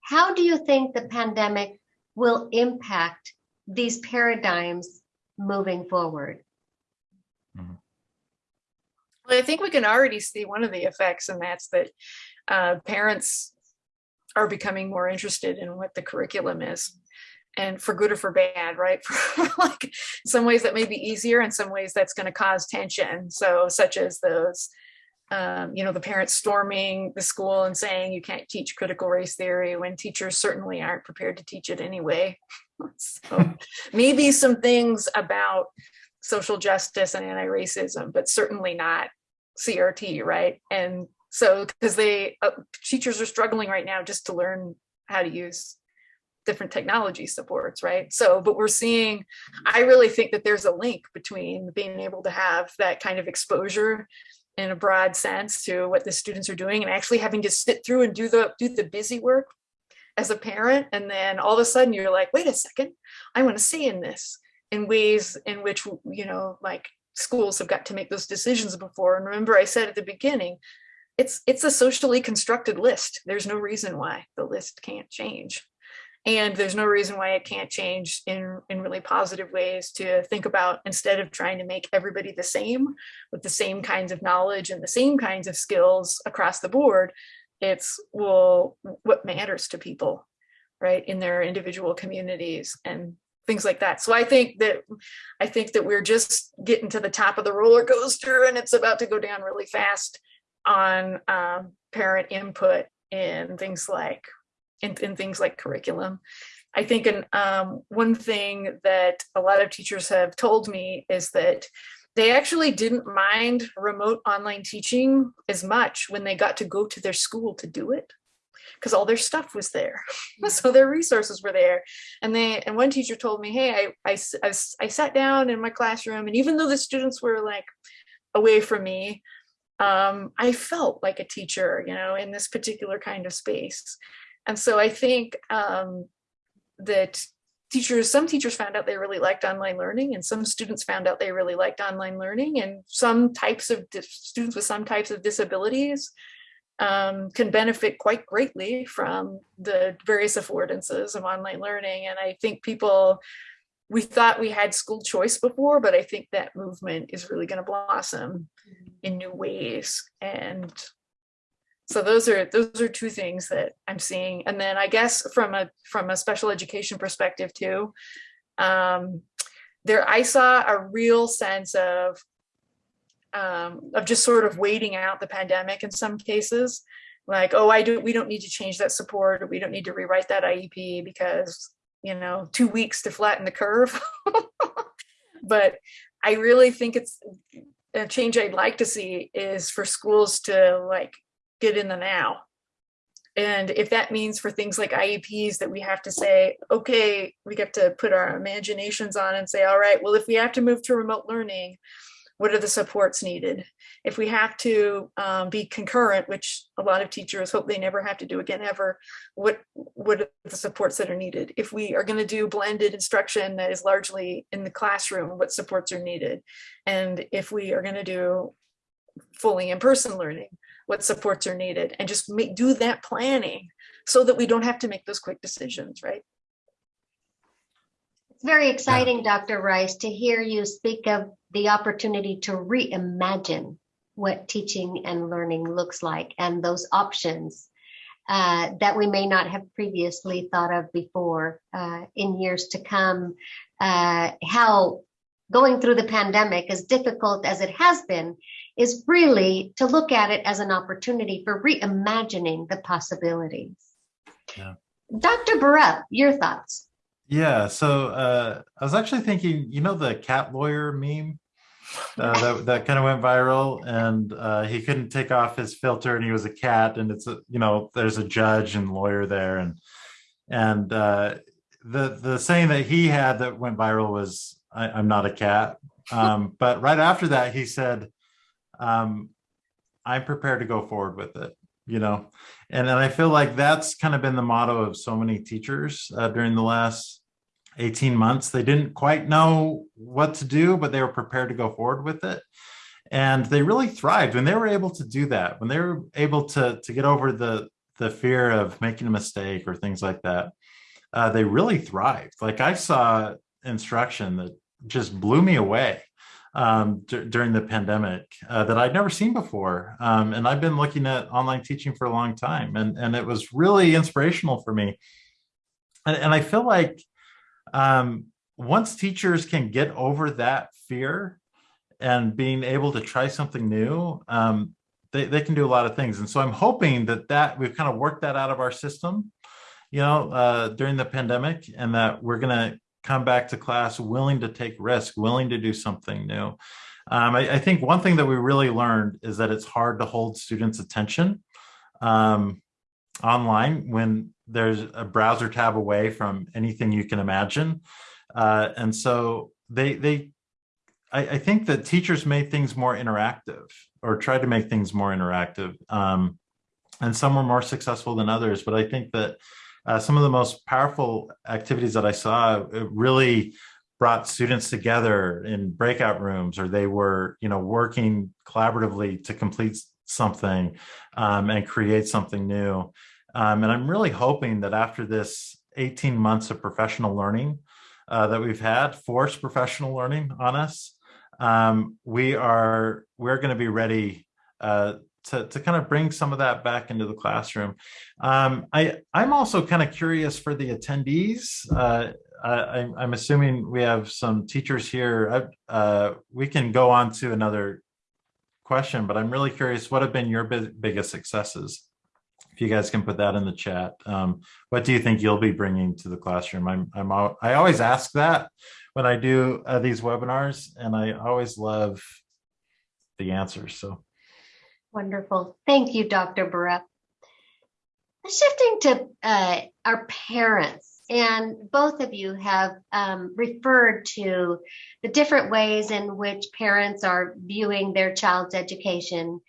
how do you think the pandemic will impact these paradigms moving forward? Well, I think we can already see one of the effects, and that's that uh, parents are becoming more interested in what the curriculum is and for good or for bad, right? [LAUGHS] For like some ways that may be easier and some ways that's going to cause tension. So such as those um, you know, the parents storming the school and saying you can't teach critical race theory when teachers certainly aren't prepared to teach it anyway. [LAUGHS] so maybe some things about social justice and anti-racism, but certainly not CRT, right? And so because they uh, teachers are struggling right now just to learn how to use different technology supports, right? So, but we're seeing, I really think that there's a link between being able to have that kind of exposure in a broad sense to what the students are doing and actually having to sit through and do the do the busy work as a parent. And then all of a sudden you're like wait a second i want to say in this in ways in which you know like schools have got to make those decisions before. And remember i said at the beginning it's it's a socially constructed list. There's no reason why the list can't change and there's no reason why it can't change in in really positive ways to think about instead of trying to make everybody the same with the same kinds of knowledge and the same kinds of skills across the board it's well what matters to people right in their individual communities and things like that. So i think that i think that we're just getting to the top of the roller coaster and it's about to go down really fast on um, parent input in things like in, in things like curriculum. I think an, um, one thing that a lot of teachers have told me is that they actually didn't mind remote online teaching as much when they got to go to their school to do it because all their stuff was there. [LAUGHS] So their resources were there. And they and one teacher told me hey I, I, I, I sat down in my classroom and even though the students were like away from me um, i felt like a teacher you know in this particular kind of space and so I think um, that teachers, some teachers found out they really liked online learning and some students found out they really liked online learning and some types of students with some types of disabilities um, can benefit quite greatly from the various affordances of online learning. And I think people, we thought we had school choice before, but I think that movement is really going to blossom in new ways. And so those are those are two things that i'm seeing. And then i guess from a from a special education perspective too um there i saw a real sense of um of just sort of waiting out the pandemic in some cases. Like oh i do we don't need to change that support. Or we don't need to rewrite that iep because you know two weeks to flatten the curve. [LAUGHS] But i really think it's a change i'd like to see is for schools to like get in the now. And if that means for things like IEPs that we have to say, okay, we get to put our imaginations on and say, all right, well, if we have to move to remote learning, what are the supports needed? If we have to um, be concurrent, which a lot of teachers hope they never have to do again ever, what, what are the supports that are needed? If we are gonna do blended instruction that is largely in the classroom, what supports are needed? And if we are gonna do fully in-person learning, what supports are needed and just make, do that planning so that we don't have to make those quick decisions, right? It's very exciting, Dr. Rice, to hear you speak of the opportunity to reimagine what teaching and learning looks like and those options. uh, that we may not have previously thought of before uh, in years to come. Uh, how going through the pandemic, as difficult as it has been, is really to look at it as an opportunity for reimagining the possibilities. Yeah. Dr. Borup, your thoughts? Yeah, so uh, I was actually thinking, you know, the cat lawyer meme uh, that that kind of went viral, and uh, he couldn't take off his filter, and he was a cat, and it's a you know, there's a judge and lawyer there, and and uh, the the saying that he had that went viral was, I, "I'm not a cat," um, but right after that, he said, um, "I'm prepared to go forward with it." You know, and then I feel like that's kind of been the motto of so many teachers uh, during the last 18 months. They didn't quite know what to do, but they were prepared to go forward with it. And they really thrived when they were able to do that, when they were able to, to get over the, the fear of making a mistake or things like that. Uh, they really thrived. Like I saw instruction that just blew me away um, during the pandemic uh, that I'd never seen before. Um, and I've been looking at online teaching for a long time, and, and it was really inspirational for me. And, and I feel like um, once teachers can get over that fear and being able to try something new, um, they, they can do a lot of things. And so I'm hoping that that we've kind of worked that out of our system, you know, uh, during the pandemic, and that we're going to come back to class willing to take risk, willing to do something new. Um, I, I, think one thing that we really learned is that it's hard to hold students' attention um, online when there's a browser tab away from anything you can imagine. Uh, and so they they I, I, think that teachers made things more interactive or tried to make things more interactive. Um, and some were more successful than others, but I think that uh, some of the most powerful activities that I saw really brought students together in breakout rooms or they were you know working collaboratively to complete something um, and create something new. Um, and i'm really hoping that after this 18 months of professional learning uh, that we've had forced professional learning on us um, we are we're going to be ready uh, to, to kind of bring some of that back into the classroom. Um, I, I'm also kind of curious for the attendees. Uh, I, I'm assuming we have some teachers here. Uh, we can go on to another question, but I'm really curious, what have been your biggest successes? If you guys can put that in the chat. Um, what do you think you'll be bringing to the classroom? I'm, I'm, I always ask that when I do uh, these webinars, and I always love the answers. So. Wonderful. Thank you, Dr. Borup. Shifting to uh, our parents, and both of you have um, referred to the different ways in which parents are viewing their child's education.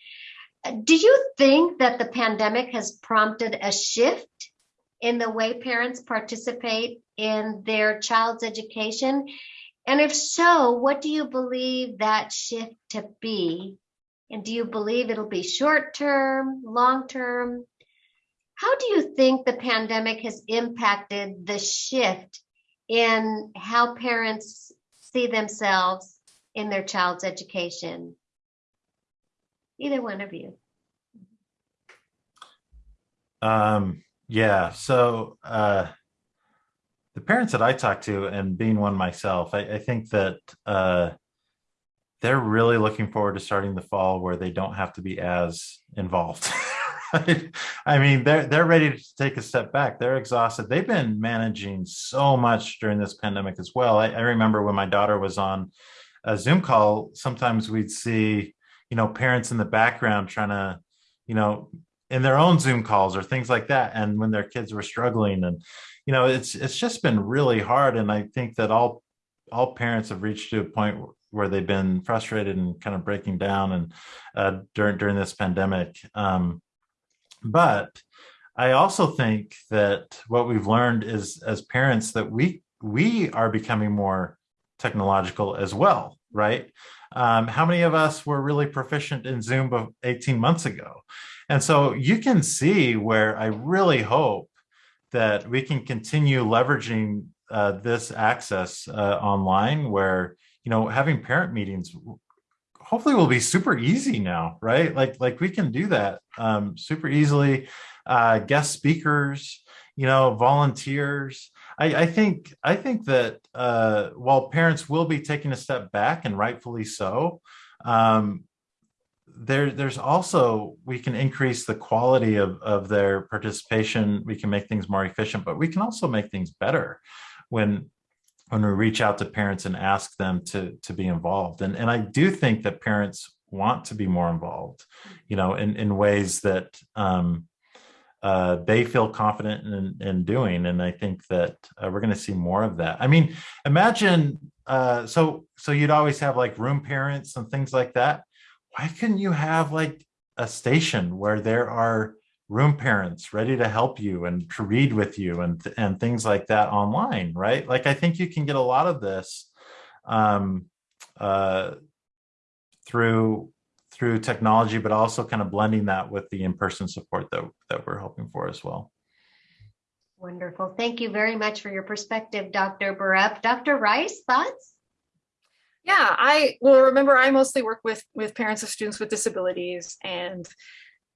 Do you think that the pandemic has prompted a shift in the way parents participate in their child's education? And if so, what do you believe that shift to be and do you believe it'll be short term, long term? How do you think the pandemic has impacted the shift in how parents see themselves in their child's education? Either one of you. Um, yeah, so uh, the parents that I talk to, and being one myself, I, I think that uh, they're really looking forward to starting the fall where they don't have to be as involved. [LAUGHS] I mean, they're they're ready to take a step back. They're exhausted. They've been managing so much during this pandemic as well. I, I remember when my daughter was on a Zoom call, sometimes we'd see, you know, parents in the background trying to, you know, in their own Zoom calls or things like that. And when their kids were struggling and, you know, it's it's just been really hard. And I think that all all parents have reached to a point where they've been frustrated and kind of breaking down and uh, during during this pandemic. Um, but I also think that what we've learned is as parents that we we are becoming more technological as well, right? Um, how many of us were really proficient in Zoom 18 months ago? And so you can see where I really hope that we can continue leveraging uh, this access uh, online where you know, having parent meetings hopefully will be super easy now, right? Like, like we can do that um, super easily. uh, guest speakers, you know, volunteers. I, I think I think that uh, while parents will be taking a step back, and rightfully so, um, there there's also we can increase the quality of of their participation. We can make things more efficient, but we can also make things better when when we reach out to parents and ask them to to be involved. And and I do think that parents want to be more involved, you know, in in ways that um, uh, they feel confident in, in doing. And I think that uh, we're going to see more of that. I mean, imagine, uh, so, so you'd always have like room parents and things like that. Why couldn't you have like a station where there are room parents ready to help you and to read with you and, and things like that online, right? Like, I think you can get a lot of this um, uh, through through technology, but also kind of blending that with the in-person support that, that we're hoping for as well. Wonderful. Thank you very much for your perspective, Dr. Borup. Dr. Rice, thoughts? Yeah, I well remember I mostly work with with parents of students with disabilities and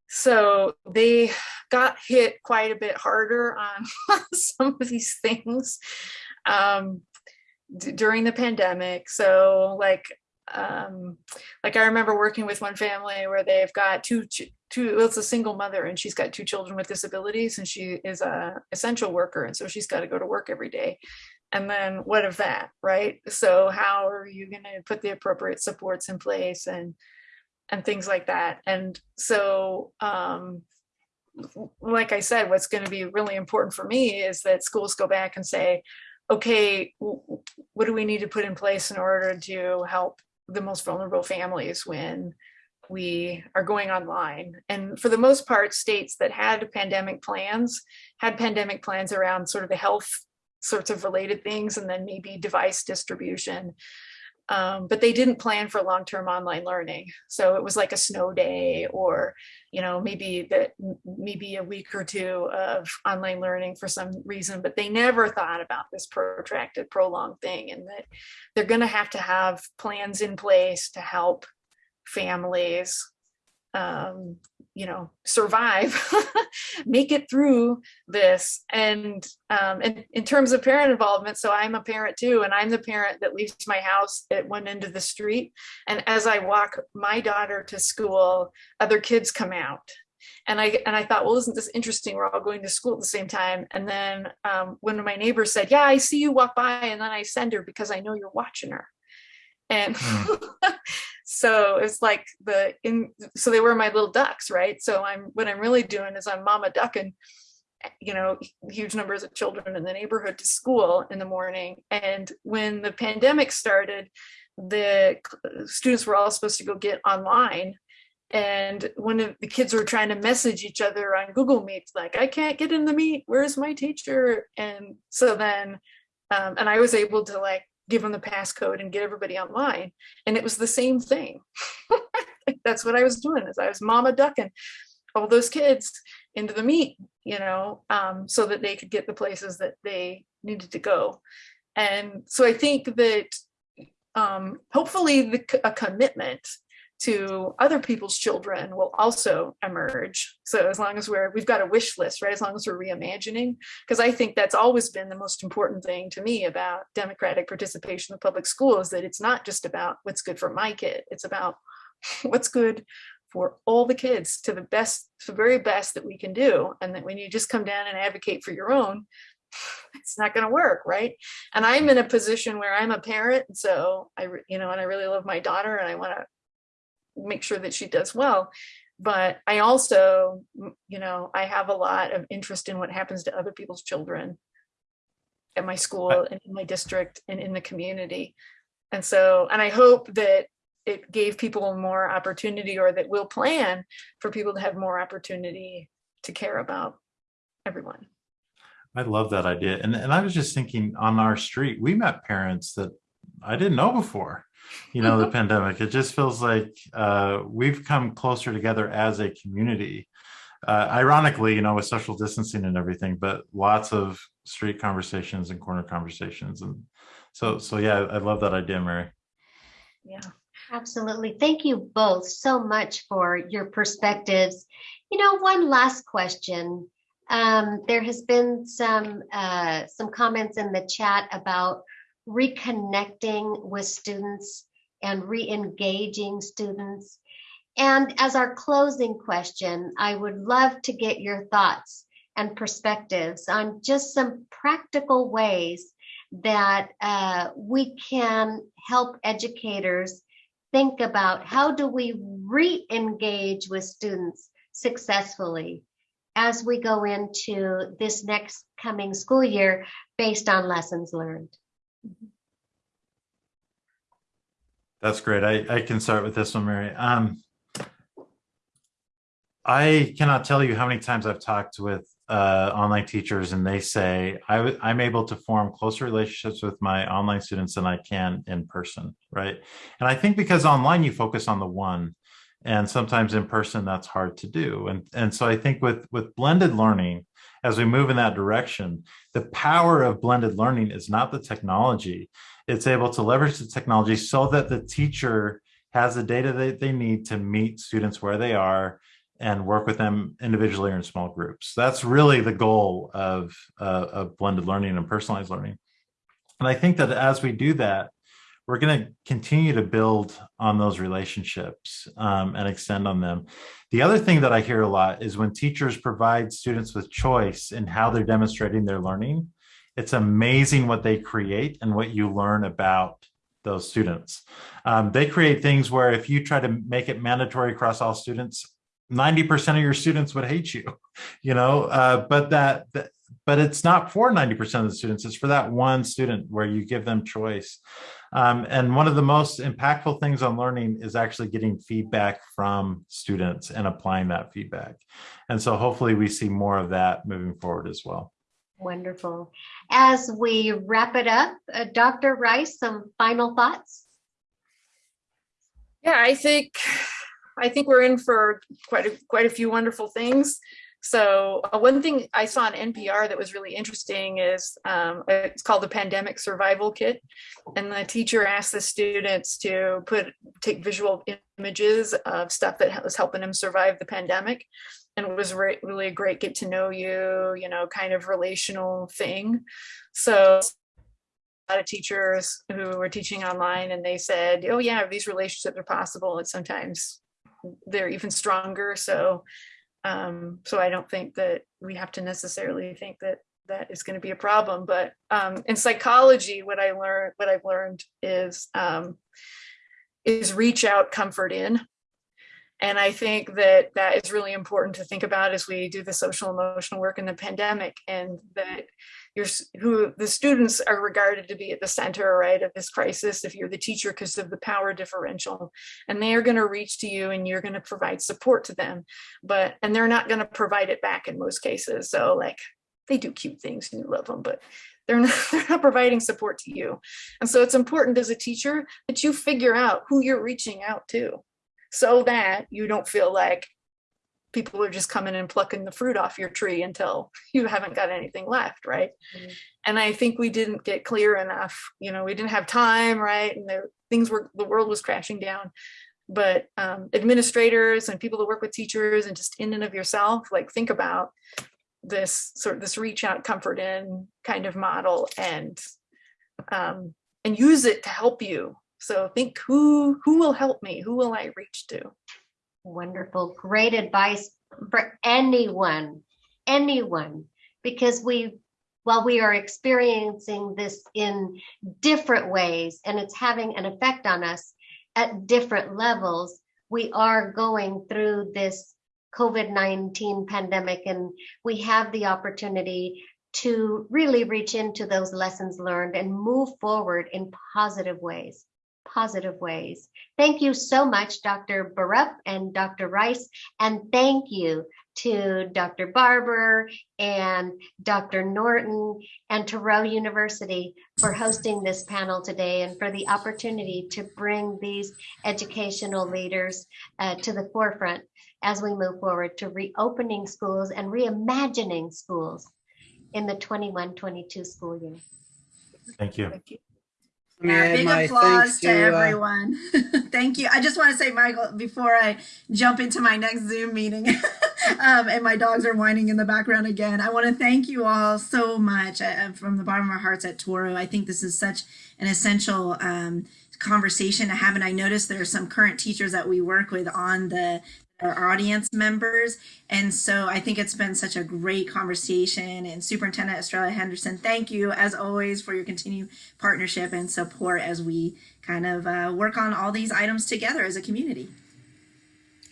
so they got hit quite a bit harder on [LAUGHS] some of these things um, during the pandemic. So like um like i remember working with one family where they've got two two well, it's a single mother and she's got two children with disabilities and she is a essential worker and so she's got to go to work every day and then what of that right so how are you going to put the appropriate supports in place and and things like that and so um like i said what's going to be really important for me is that schools go back and say okay what do we need to put in place in order to help the most vulnerable families when we are going online. And for the most part, states that had pandemic plans had pandemic plans around sort of the health sorts of related things and then maybe device distribution. Um, but they didn't plan for long-term online learning. So it was like a snow day or, you know, maybe that maybe a week or two of online learning for some reason, but they never thought about this protracted, prolonged thing and that they're going to have to have plans in place to help families um, you know, survive, [LAUGHS] make it through this. And, um, and in terms of parent involvement, so I'm a parent too, and I'm the parent that leaves my house at one end of the street. And as I walk my daughter to school, other kids come out. And I and I thought, well, isn't this interesting? We're all going to school at the same time. And then um, one of my neighbors said, "Yeah, I see you walk by, and then I send her because I know you're watching her." And mm. [LAUGHS] so it's like the in so they were my little ducks right? So i'm what i'm really doing is i'm mama ducking you know huge numbers of children in the neighborhood to school in the morning. And when the pandemic started the students were all supposed to go get online. And one of the kids were trying to message each other on google meets like i can't get in the meet. Where's my teacher? And so then um, and i was able to like give them the passcode and get everybody online. And it was the same thing. [LAUGHS] That's what I was doing is I was mama ducking all those kids into the meet, you know, um, so that they could get the places that they needed to go. And so I think that um, hopefully the, a commitment to other people's children will also emerge. So as long as we're, we've got a wish list, right? As long as we're reimagining, because I think that's always been the most important thing to me about democratic participation in public school is that it's not just about what's good for my kid. It's about [LAUGHS] what's good for all the kids to the best, the very best that we can do. And that when you just come down and advocate for your own, [LAUGHS] it's not going to work right and i'm in a position where i'm a parent so i you know and i really love my daughter and i want to make sure that she does well. But i also you know i have a lot of interest in what happens to other people's children at my school and in my district and in the community. And so and i hope that it gave people more opportunity or that we'll plan for people to have more opportunity to care about everyone. I love that idea. And, and i was just thinking on our street we met parents that i didn't know before you know the pandemic it just feels like uh, we've come closer together as a community uh, ironically you know with social distancing and everything but lots of street conversations and corner conversations and so so yeah i love that idea mary yeah Absolutely. Thank you both so much for your perspectives. You know, one last question. Um, there has been some uh, some comments in the chat about reconnecting with students and re-engaging students. And as our closing question, I would love to get your thoughts and perspectives on just some practical ways that uh, we can help educators think about how do we re-engage with students successfully as we go into this next coming school year based on lessons learned. That's great. I, I can start with this one, Mary. Um, I cannot tell you how many times I've talked with uh, online teachers and they say I, I'm able to form closer relationships with my online students than I can in person, right? And I think because online you focus on the one, and sometimes in person that's hard to do. And and so I think with with blended learning, as we move in that direction, the power of blended learning is not the technology; it's able to leverage the technology so that the teacher has the data that they need to meet students where they are and work with them individually or in small groups. That's really the goal of, uh, of blended learning and personalized learning. And I think that as we do that, we're going to continue to build on those relationships um, and extend on them. The other thing that I hear a lot is when teachers provide students with choice in how they're demonstrating their learning, it's amazing what they create and what you learn about those students. Um, they create things where if you try to make it mandatory across all students, 90% of your students would hate you, [LAUGHS] you know, uh, but that, that, but it's not for 90% of the students, it's for that one student where you give them choice. Um, and one of the most impactful things on learning is actually getting feedback from students and applying that feedback. And so hopefully we see more of that moving forward as well. Wonderful. As we wrap it up, uh, Dr. Rice, some final thoughts? Yeah, I think I think we're in for quite a, quite a few wonderful things. So uh, one thing I saw on NPR that was really interesting is um, it's called the Pandemic Survival Kit, and the teacher asked the students to put take visual images of stuff that was helping them survive the pandemic, and it was re really a great get to know you, you know, kind of relational thing. So a lot of teachers who were teaching online and they said, oh yeah, these relationships are possible and sometimes they're even stronger. So, um, so I don't think that we have to necessarily think that that is going to be a problem. But um, in psychology, what I learned, what I've learned is um, is reach out, comfort in. And I think that that is really important to think about as we do the social emotional work in the pandemic and that you're who the students are regarded to be at the center right of this crisis if you're the teacher because of the power differential. And they are going to reach to you and you're going to provide support to them but and they're not going to provide it back in most cases. So like they do cute things and you love them but they're not, [LAUGHS] they're not providing support to you. And so it's important as a teacher that you figure out who you're reaching out to so that you don't feel like people are just coming and plucking the fruit off your tree until you haven't got anything left right? Mm -hmm. and i think we didn't get clear enough you know we didn't have time right? And there, things were the world was crashing down. But um, administrators and people that work with teachers and just in and of yourself like think about this sort of this reach out comfort in kind of model and um, and use it to help you. So think who who will help me? Who will i reach to Wonderful. Great advice for anyone, anyone, because we, while we are experiencing this in different ways and it's having an effect on us at different levels, we are going through this COVID-19 pandemic and we have the opportunity to really reach into those lessons learned and move forward in positive ways positive ways. Thank you so much, Dr. Borup and Dr. Rice, and thank you to Dr. Barbour and Dr. Norton and Touro University for hosting this panel today and for the opportunity to bring these educational leaders uh, to the forefront as we move forward to reopening schools and reimagining schools in the 21-22 school year. Thank you. Thank you. Let me Yeah, big applause to, to, uh, everyone. [LAUGHS] Thank you. I just want to say, Michael, before I jump into my next Zoom meeting, [LAUGHS] um, and my dogs are whining in the background again, I want to thank you all so much uh, from the bottom of our hearts at Touro. I think this is such an essential um, conversation to have, and I noticed there are some current teachers that we work with on the our audience members. And so I think it's been such a great conversation. And Superintendent Estrella Henderson, thank you as always for your continued partnership and support as we kind of uh, work on all these items together as a community.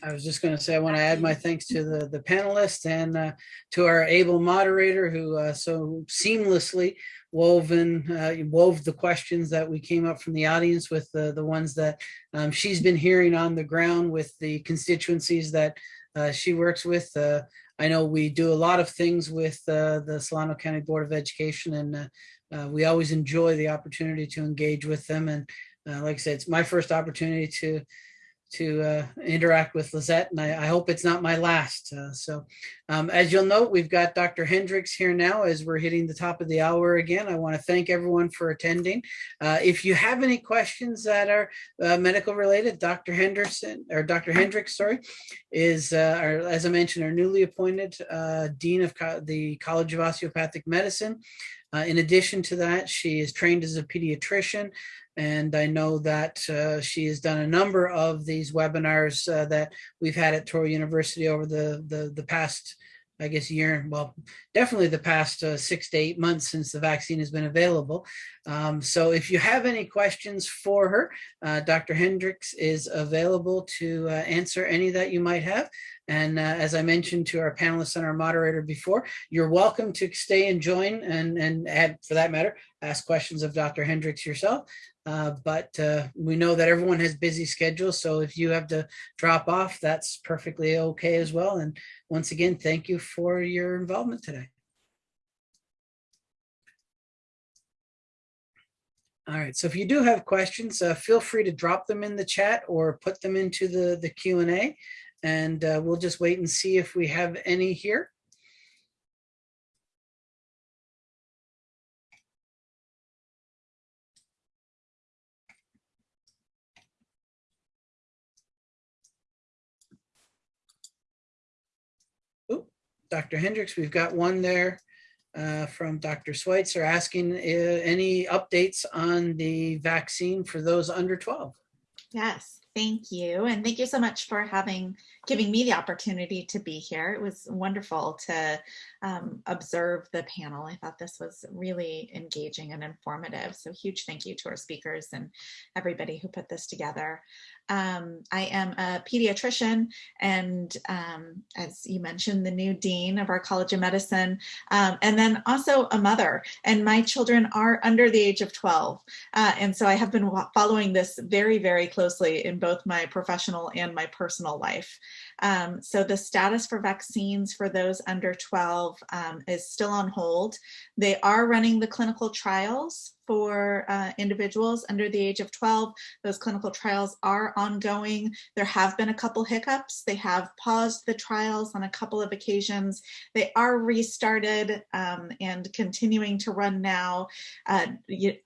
I was just going to say, I want to add my thanks to the, the panelists and uh, to our able moderator who uh, so seamlessly woven, uh, wove the questions that we came up from the audience with the, the ones that um, she's been hearing on the ground with the constituencies that uh, she works with. Uh, I know we do a lot of things with uh, the Solano County Board of Education and uh, uh, we always enjoy the opportunity to engage with them. And like I said, it's my first opportunity to to uh, interact with Lizette, and I, I, hope it's not my last. Uh, so, um, as you'll note, we've got Dr. Hendricks here now as we're hitting the top of the hour again. I want to thank everyone for attending. Uh, if you have any questions that are uh, medical related, Dr. Henderson or Dr. Hendricks, sorry, is uh, our, as I mentioned, our newly appointed uh, dean of Co the College of Osteopathic Medicine. In addition to that, she is trained as a pediatrician. And I know that uh, she has done a number of these webinars uh, that we've had at Touro University over the, the, the past, I guess, year, well, definitely the past uh, six to eight months since the vaccine has been available. Um, so if you have any questions for her, uh, Dr. Hendricks is available to uh, answer any that you might have. And uh, as I mentioned to our panelists and our moderator before, you're welcome to stay and join and, and add, for that matter, ask questions of Dr. Hendricks yourself. Uh, but uh, we know that everyone has busy schedules. So if you have to drop off, that's perfectly okay as well. And once again, thank you for your involvement today. All right, so if you do have questions, uh, feel free to drop them in the chat or put them into the, the Q&A and uh, we'll just wait and see if we have any here. Dr. Hendricks, we've got one there uh, from Dr. Schweitzer asking uh, any updates on the vaccine for those under 12. Yes, thank you. And thank you so much for having giving me the opportunity to be here. It was wonderful to um, observe the panel. I thought this was really engaging and informative. So huge thank you to our speakers and everybody who put this together. Um, I am a pediatrician and um, as you mentioned, the new dean of our College of Medicine, um, and then also a mother. And my children are under the age of 12. Uh, and so I have been following this very, very closely in both my professional and my personal life. Um, so the status for vaccines for those under 12 um, is still on hold. They are running the clinical trials for uh, individuals under the age of 12. Those clinical trials are ongoing. There have been a couple hiccups. They have paused the trials on a couple of occasions. They are restarted um, and continuing to run now. Uh,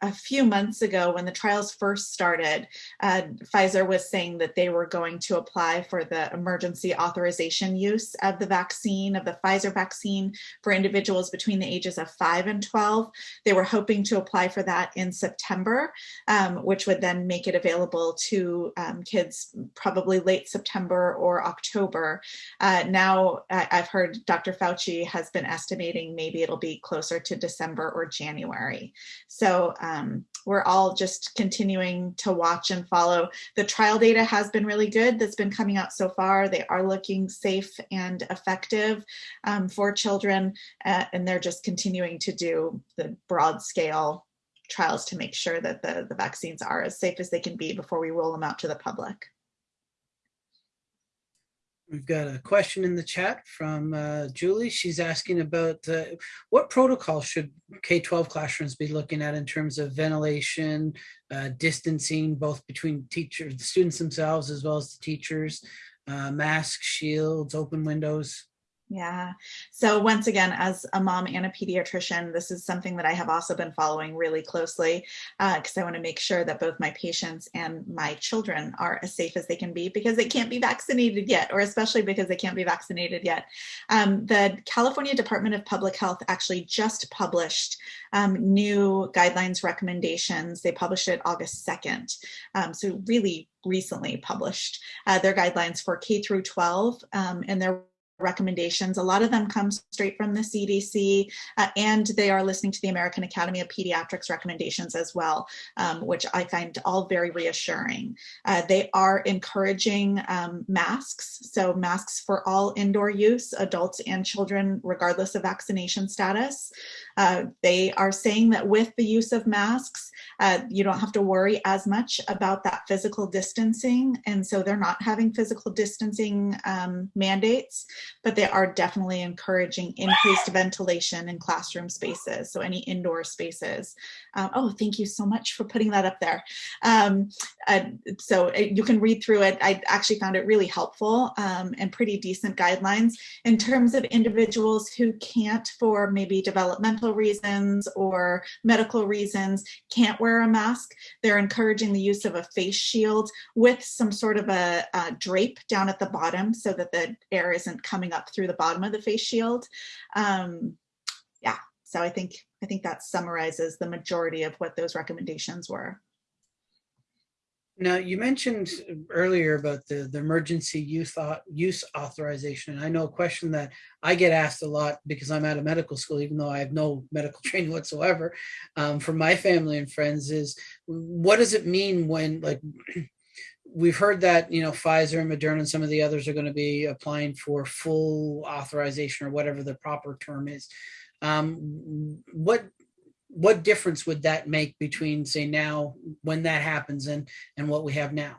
a few months ago when the trials first started, uh, Pfizer was saying that they were going to apply for the emergency authorization use of the vaccine, of the Pfizer vaccine for individuals between the ages of 5 and 12. They were hoping to apply for that in September, um, which would then make it available to um, kids probably late September or October. Uh, now I I've heard Dr. Fauci has been estimating maybe it'll be closer to December or January. So um, we're all just continuing to watch and follow. The trial data has been really good that's been coming out so far. They are looking safe and effective um, for children, uh, and they're just continuing to do the broad scale trials to make sure that the, the vaccines are as safe as they can be before we roll them out to the public. We've got a question in the chat from uh, Julie. She's asking about uh, what protocol should K-12 classrooms be looking at in terms of ventilation, uh, distancing, both between teachers, the students themselves, as well as the teachers, uh, masks, shields, open windows. Yeah. So once again, as a mom and a pediatrician, this is something that I have also been following really closely because uh, I want to make sure that both my patients and my children are as safe as they can be because they can't be vaccinated yet, or especially because they can't be vaccinated yet. Um, the California Department of Public Health actually just published um, new guidelines recommendations. They published it August 2nd. Um, so really recently published uh, their guidelines for K through 12 um, and their recommendations. A lot of them come straight from the CDC, uh, and they are listening to the American Academy of Pediatrics recommendations as well, um, which I find all very reassuring. Uh, they are encouraging um, masks, so masks for all indoor use, adults and children, regardless of vaccination status. Uh, they are saying that with the use of masks, uh, you don't have to worry as much about that physical distancing, and so they're not having physical distancing um, mandates but they are definitely encouraging increased ventilation in classroom spaces, so any indoor spaces. Um, oh, thank you so much for putting that up there. Um, uh, so you can read through it. I actually found it really helpful um, and pretty decent guidelines in terms of individuals who can't, for maybe developmental reasons or medical reasons, can't wear a mask. They're encouraging the use of a face shield with some sort of a, a drape down at the bottom so that the air isn't coming up through the bottom of the face shield. Um, yeah, so I think I think that summarizes the majority of what those recommendations were. Now, you mentioned earlier about the, the emergency use, use authorization. And I know a question that I get asked a lot because I'm out of medical school, even though I have no medical [LAUGHS] training whatsoever, um, from my family and friends is, what does it mean when, like, [CLEARS THROAT] we've heard that you know Pfizer and Moderna and some of the others are going to be applying for full authorization or whatever the proper term is. Um, what what difference would that make between say now when that happens and and what we have now?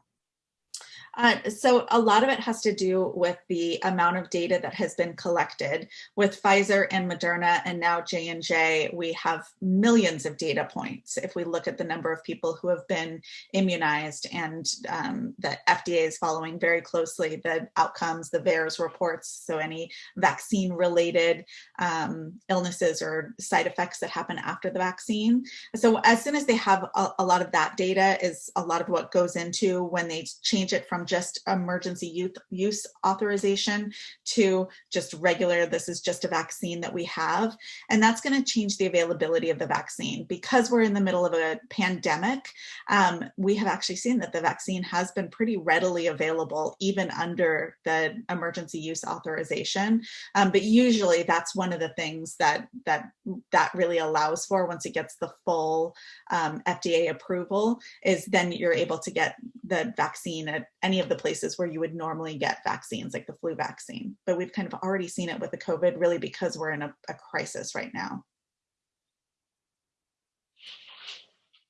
Uh, so a lot of it has to do with the amount of data that has been collected. With Pfizer and Moderna and now J&J we have millions of data points. If we look at the number of people who have been immunized and um, the FDA is following very closely the outcomes the VAERS reports so any vaccine related um, illnesses or side effects that happen after the vaccine. So as soon as they have a, a lot of that data is a lot of what goes into when they change it from just emergency youth use authorization to just regular, this is just a vaccine that we have. And that's gonna change the availability of the vaccine. Because we're in the middle of a pandemic, um, we have actually seen that the vaccine has been pretty readily available even under the emergency use authorization. Um, but usually that's one of the things that, that, that really allows for once it gets the full um, FDA approval is then you're able to get the vaccine at any of the places where you would normally get vaccines like the flu vaccine. But we've kind of already seen it with the COVID really because we're in a, a crisis right now.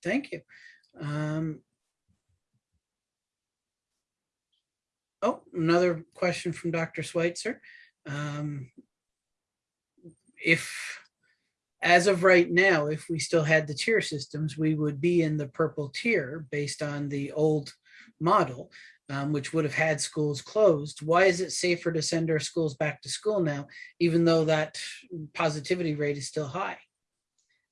Thank you. Um, oh, another question from Dr. Schweitzer. Um, if as of right now, if we still had the tier systems, we would be in the purple tier based on the old model, um, which would have had schools closed. Why is it safer to send our schools back to school now, even though that positivity rate is still high?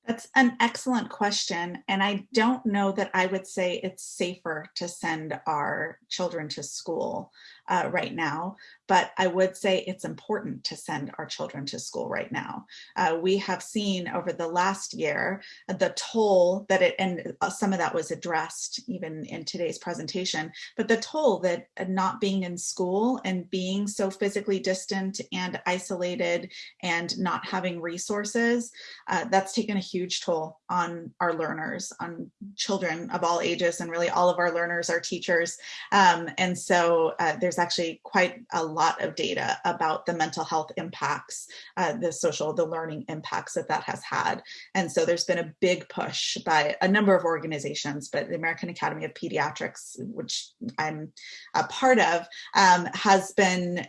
That's an excellent question. And I don't know that I would say it's safer to send our children to school uh, right now, but I would say it's important to send our children to school right now. Uh, we have seen over the last year the toll that it, and uh, some of that was addressed even in today's presentation, but the toll that not being in school and being so physically distant and isolated and not having resources, uh, that's taken a huge toll on our learners, on children of all ages, and really all of our learners, our teachers. Um, and so uh, there's actually quite a lot of data about the mental health impacts, uh, the social, the learning impacts that that has had. And so there's been a big push by a number of organizations, but the American Academy of Pediatrics, which I'm a part of, um, has been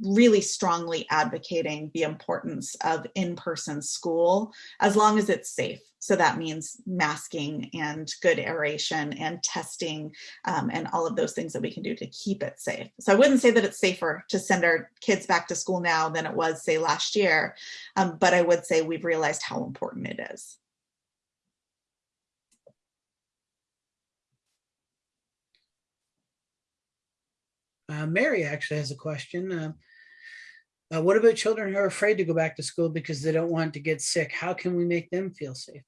really strongly advocating the importance of in-person school as long as it's safe. So that means masking and good aeration and testing um, and all of those things that we can do to keep it safe. So I wouldn't say that it's safer to send our kids back to school now than it was, say, last year, um, but I would say we've realized how important it is. Uh, Mary actually has a question. Uh, uh, what about children who are afraid to go back to school because they don't want to get sick? How can we make them feel safe?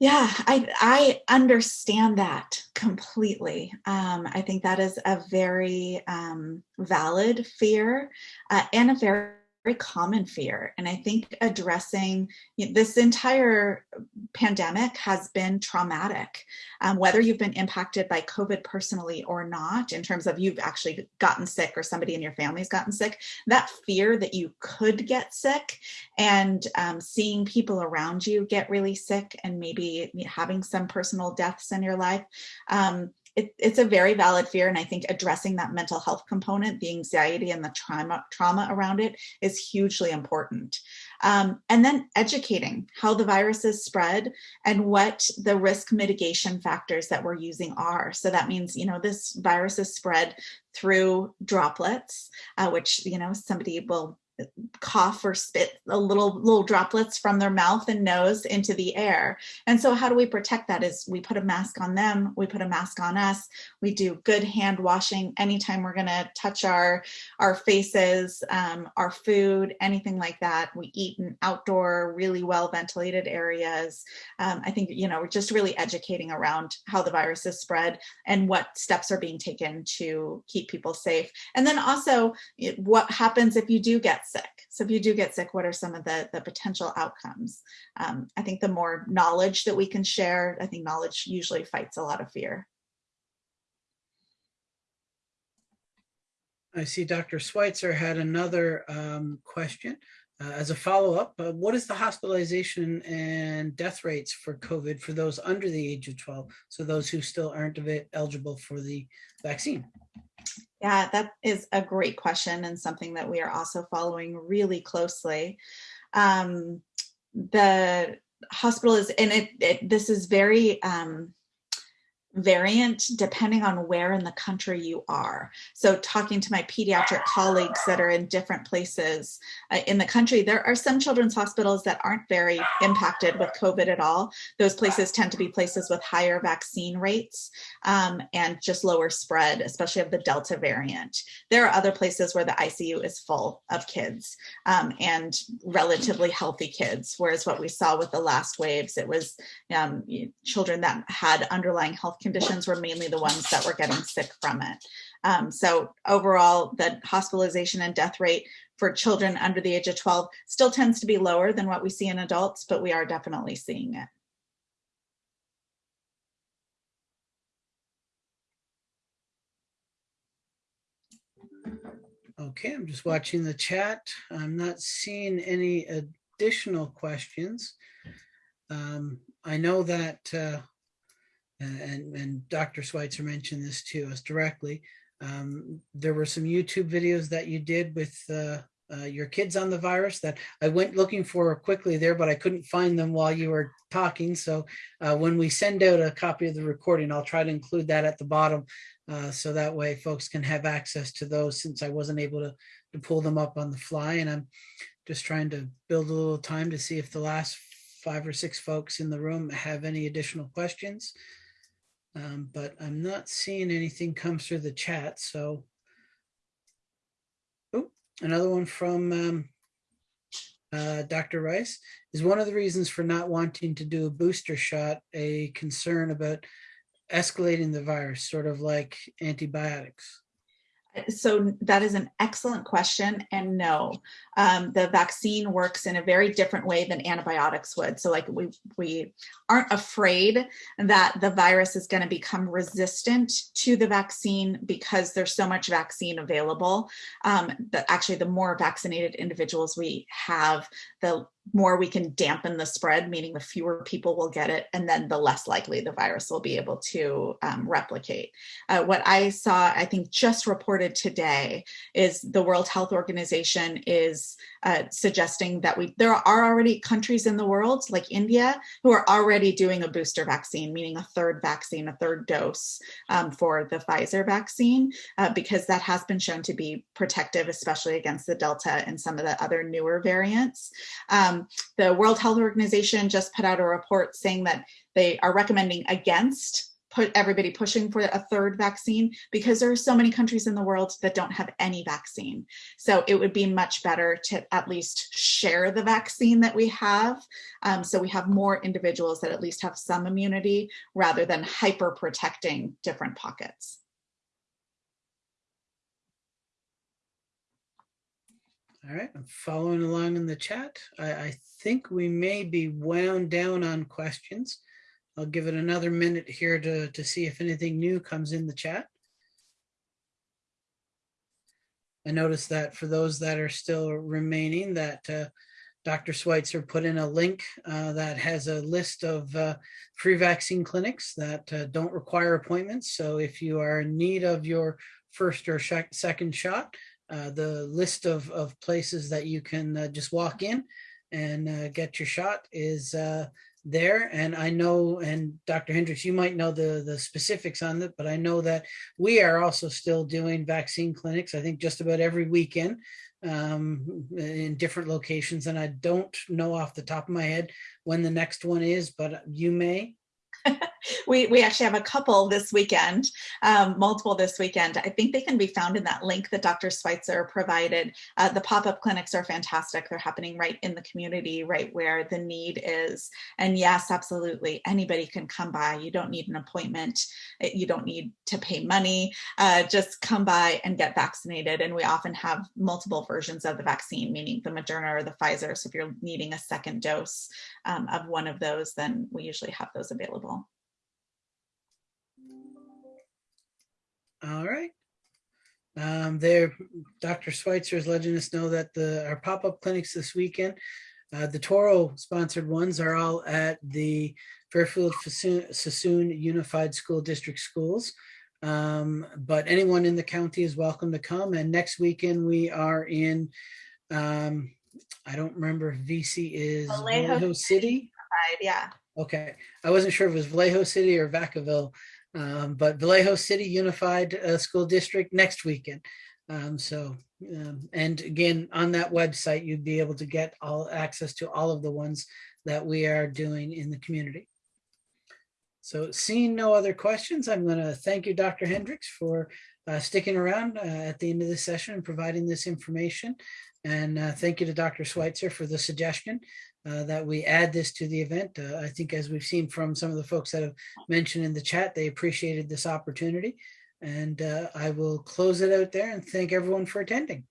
Yeah, I I understand that completely. Um, I think that is a very um, valid fear uh, and a very very common fear. And I think addressing this entire pandemic has been traumatic, um, whether you've been impacted by COVID personally or not, in terms of you've actually gotten sick or somebody in your family's gotten sick, that fear that you could get sick and um, seeing people around you get really sick and maybe having some personal deaths in your life. Um, it, it's a very valid fear. And I think addressing that mental health component, the anxiety and the trauma, trauma around it is hugely important. Um, and then educating how the virus is spread and what the risk mitigation factors that we're using are. So that means, you know, this virus is spread through droplets, uh, which, you know, somebody will cough or spit a little little droplets from their mouth and nose into the air. And so how do we protect that is we put a mask on them we put a mask on us we do good hand washing anytime we're going to touch our our faces um, our food anything like that. We eat in outdoor really well ventilated areas. Um, i think you know we're just really educating around how the virus is spread and what steps are being taken to keep people safe. And then also what happens if you do get sick. So if you do get sick, what are some of the, the potential outcomes? Um, I think the more knowledge that we can share, I think knowledge usually fights a lot of fear. I see Dr. Schweitzer had another um, question. Uh, as a follow-up, uh, what is the hospitalization and death rates for COVID for those under the age of 12? So those who still aren't eligible for the vaccine. Yeah, that is a great question and something that we are also following really closely. Um, the hospital is, and it, it this is very um, variant depending on where in the country you are. So talking to my pediatric colleagues that are in different places uh, in the country, there are some children's hospitals that aren't very impacted with COVID at all. Those places tend to be places with higher vaccine rates um, and just lower spread, especially of the Delta variant. There are other places where the ICU is full of kids um, and relatively healthy kids, whereas what we saw with the last waves, it was um, children that had underlying health conditions were mainly the ones that were getting sick from it. Um, so overall, the hospitalization and death rate for children under the age of 12 still tends to be lower than what we see in adults, but we are definitely seeing it. Okay, I'm just watching the chat. I'm not seeing any additional questions. Um, I know that uh, and, and Dr. Schweitzer mentioned this to us directly. Um, there were some YouTube videos that you did with uh, uh, your kids on the virus that I went looking for quickly there, but I couldn't find them while you were talking. So uh, when we send out a copy of the recording, I'll try to include that at the bottom. Uh, so that way folks can have access to those since I wasn't able to, to pull them up on the fly. And I'm just trying to build a little time to see if the last five or six folks in the room have any additional questions. Um, but I'm not seeing anything come through the chat. So, oh, another one from um, uh, Dr. Rice. Is one of the reasons for not wanting to do a booster shot a concern about escalating the virus, sort of like antibiotics? So that is an excellent question and no um, the vaccine works in a very different way than antibiotics would. So like we we aren't afraid that the virus is going to become resistant to the vaccine because there's so much vaccine available. Um, that actually the more vaccinated individuals we have the more we can dampen the spread, meaning the fewer people will get it, and then the less likely the virus will be able to um, replicate. Uh, what I saw, I think just reported today, is the World Health Organization is uh, suggesting that we there are already countries in the world like India who are already doing a booster vaccine, meaning a third vaccine, a third dose um, for the Pfizer vaccine, uh, because that has been shown to be protective, especially against the Delta and some of the other newer variants. Um, the World Health Organization just put out a report saying that they are recommending against put everybody pushing for a third vaccine because there are so many countries in the world that don't have any vaccine. So it would be much better to at least share the vaccine that we have. Um, so we have more individuals that at least have some immunity rather than hyper protecting different pockets. All right, I'm following along in the chat. I, I think we may be wound down on questions. I'll give it another minute here to, to see if anything new comes in the chat. I noticed that for those that are still remaining that uh, Dr. Schweitzer put in a link uh, that has a list of uh, free vaccine clinics that uh, don't require appointments. So if you are in need of your first or second shot, uh, the list of, of places that you can uh, just walk in and get your shot is there. And I know, and Dr. Hendricks, you might know the, the specifics on that, but I know that we are also still doing vaccine clinics, I think just about every weekend um, in different locations. And I don't know off the top of my head when the next one is, but you may. [LAUGHS] we, we actually have a couple this weekend, um, multiple this weekend. I think they can be found in that link that Dr. Schweitzer provided. Uh, the pop-up clinics are fantastic. They're happening right in the community, right where the need is. And yes, absolutely, anybody can come by. You don't need an appointment. You don't need to pay money. Uh, just come by and get vaccinated. And we often have multiple versions of the vaccine, meaning the Moderna or the Pfizer. So if you're needing a second dose um, of one of those, then we usually have those available. All right. Um, there, Dr. Schweitzer is letting us know that the our pop-up clinics this weekend, uh, the Touro sponsored ones are all at the Fairfield Suisun Unified School District schools. Um, but anyone in the county is welcome to come. And next weekend we are in, um, I don't remember if VC is Vallejo Vallejo City. Yeah. Okay, I wasn't sure if it was Vallejo City or Vacaville. Um, but Vallejo City Unified uh, School District next weekend. Um, so, um, and again, on that website, you'd be able to get all access to all of the ones that we are doing in the community. So seeing no other questions, I'm going to thank you, Dr. Hendricks, for uh, sticking around uh, at the end of the session and providing this information. And uh, thank you to Dr. Schweitzer for the suggestion uh, that we add this to the event. Uh, I think as we've seen from some of the folks that have mentioned in the chat, they appreciated this opportunity. And uh, I will close it out there and thank everyone for attending.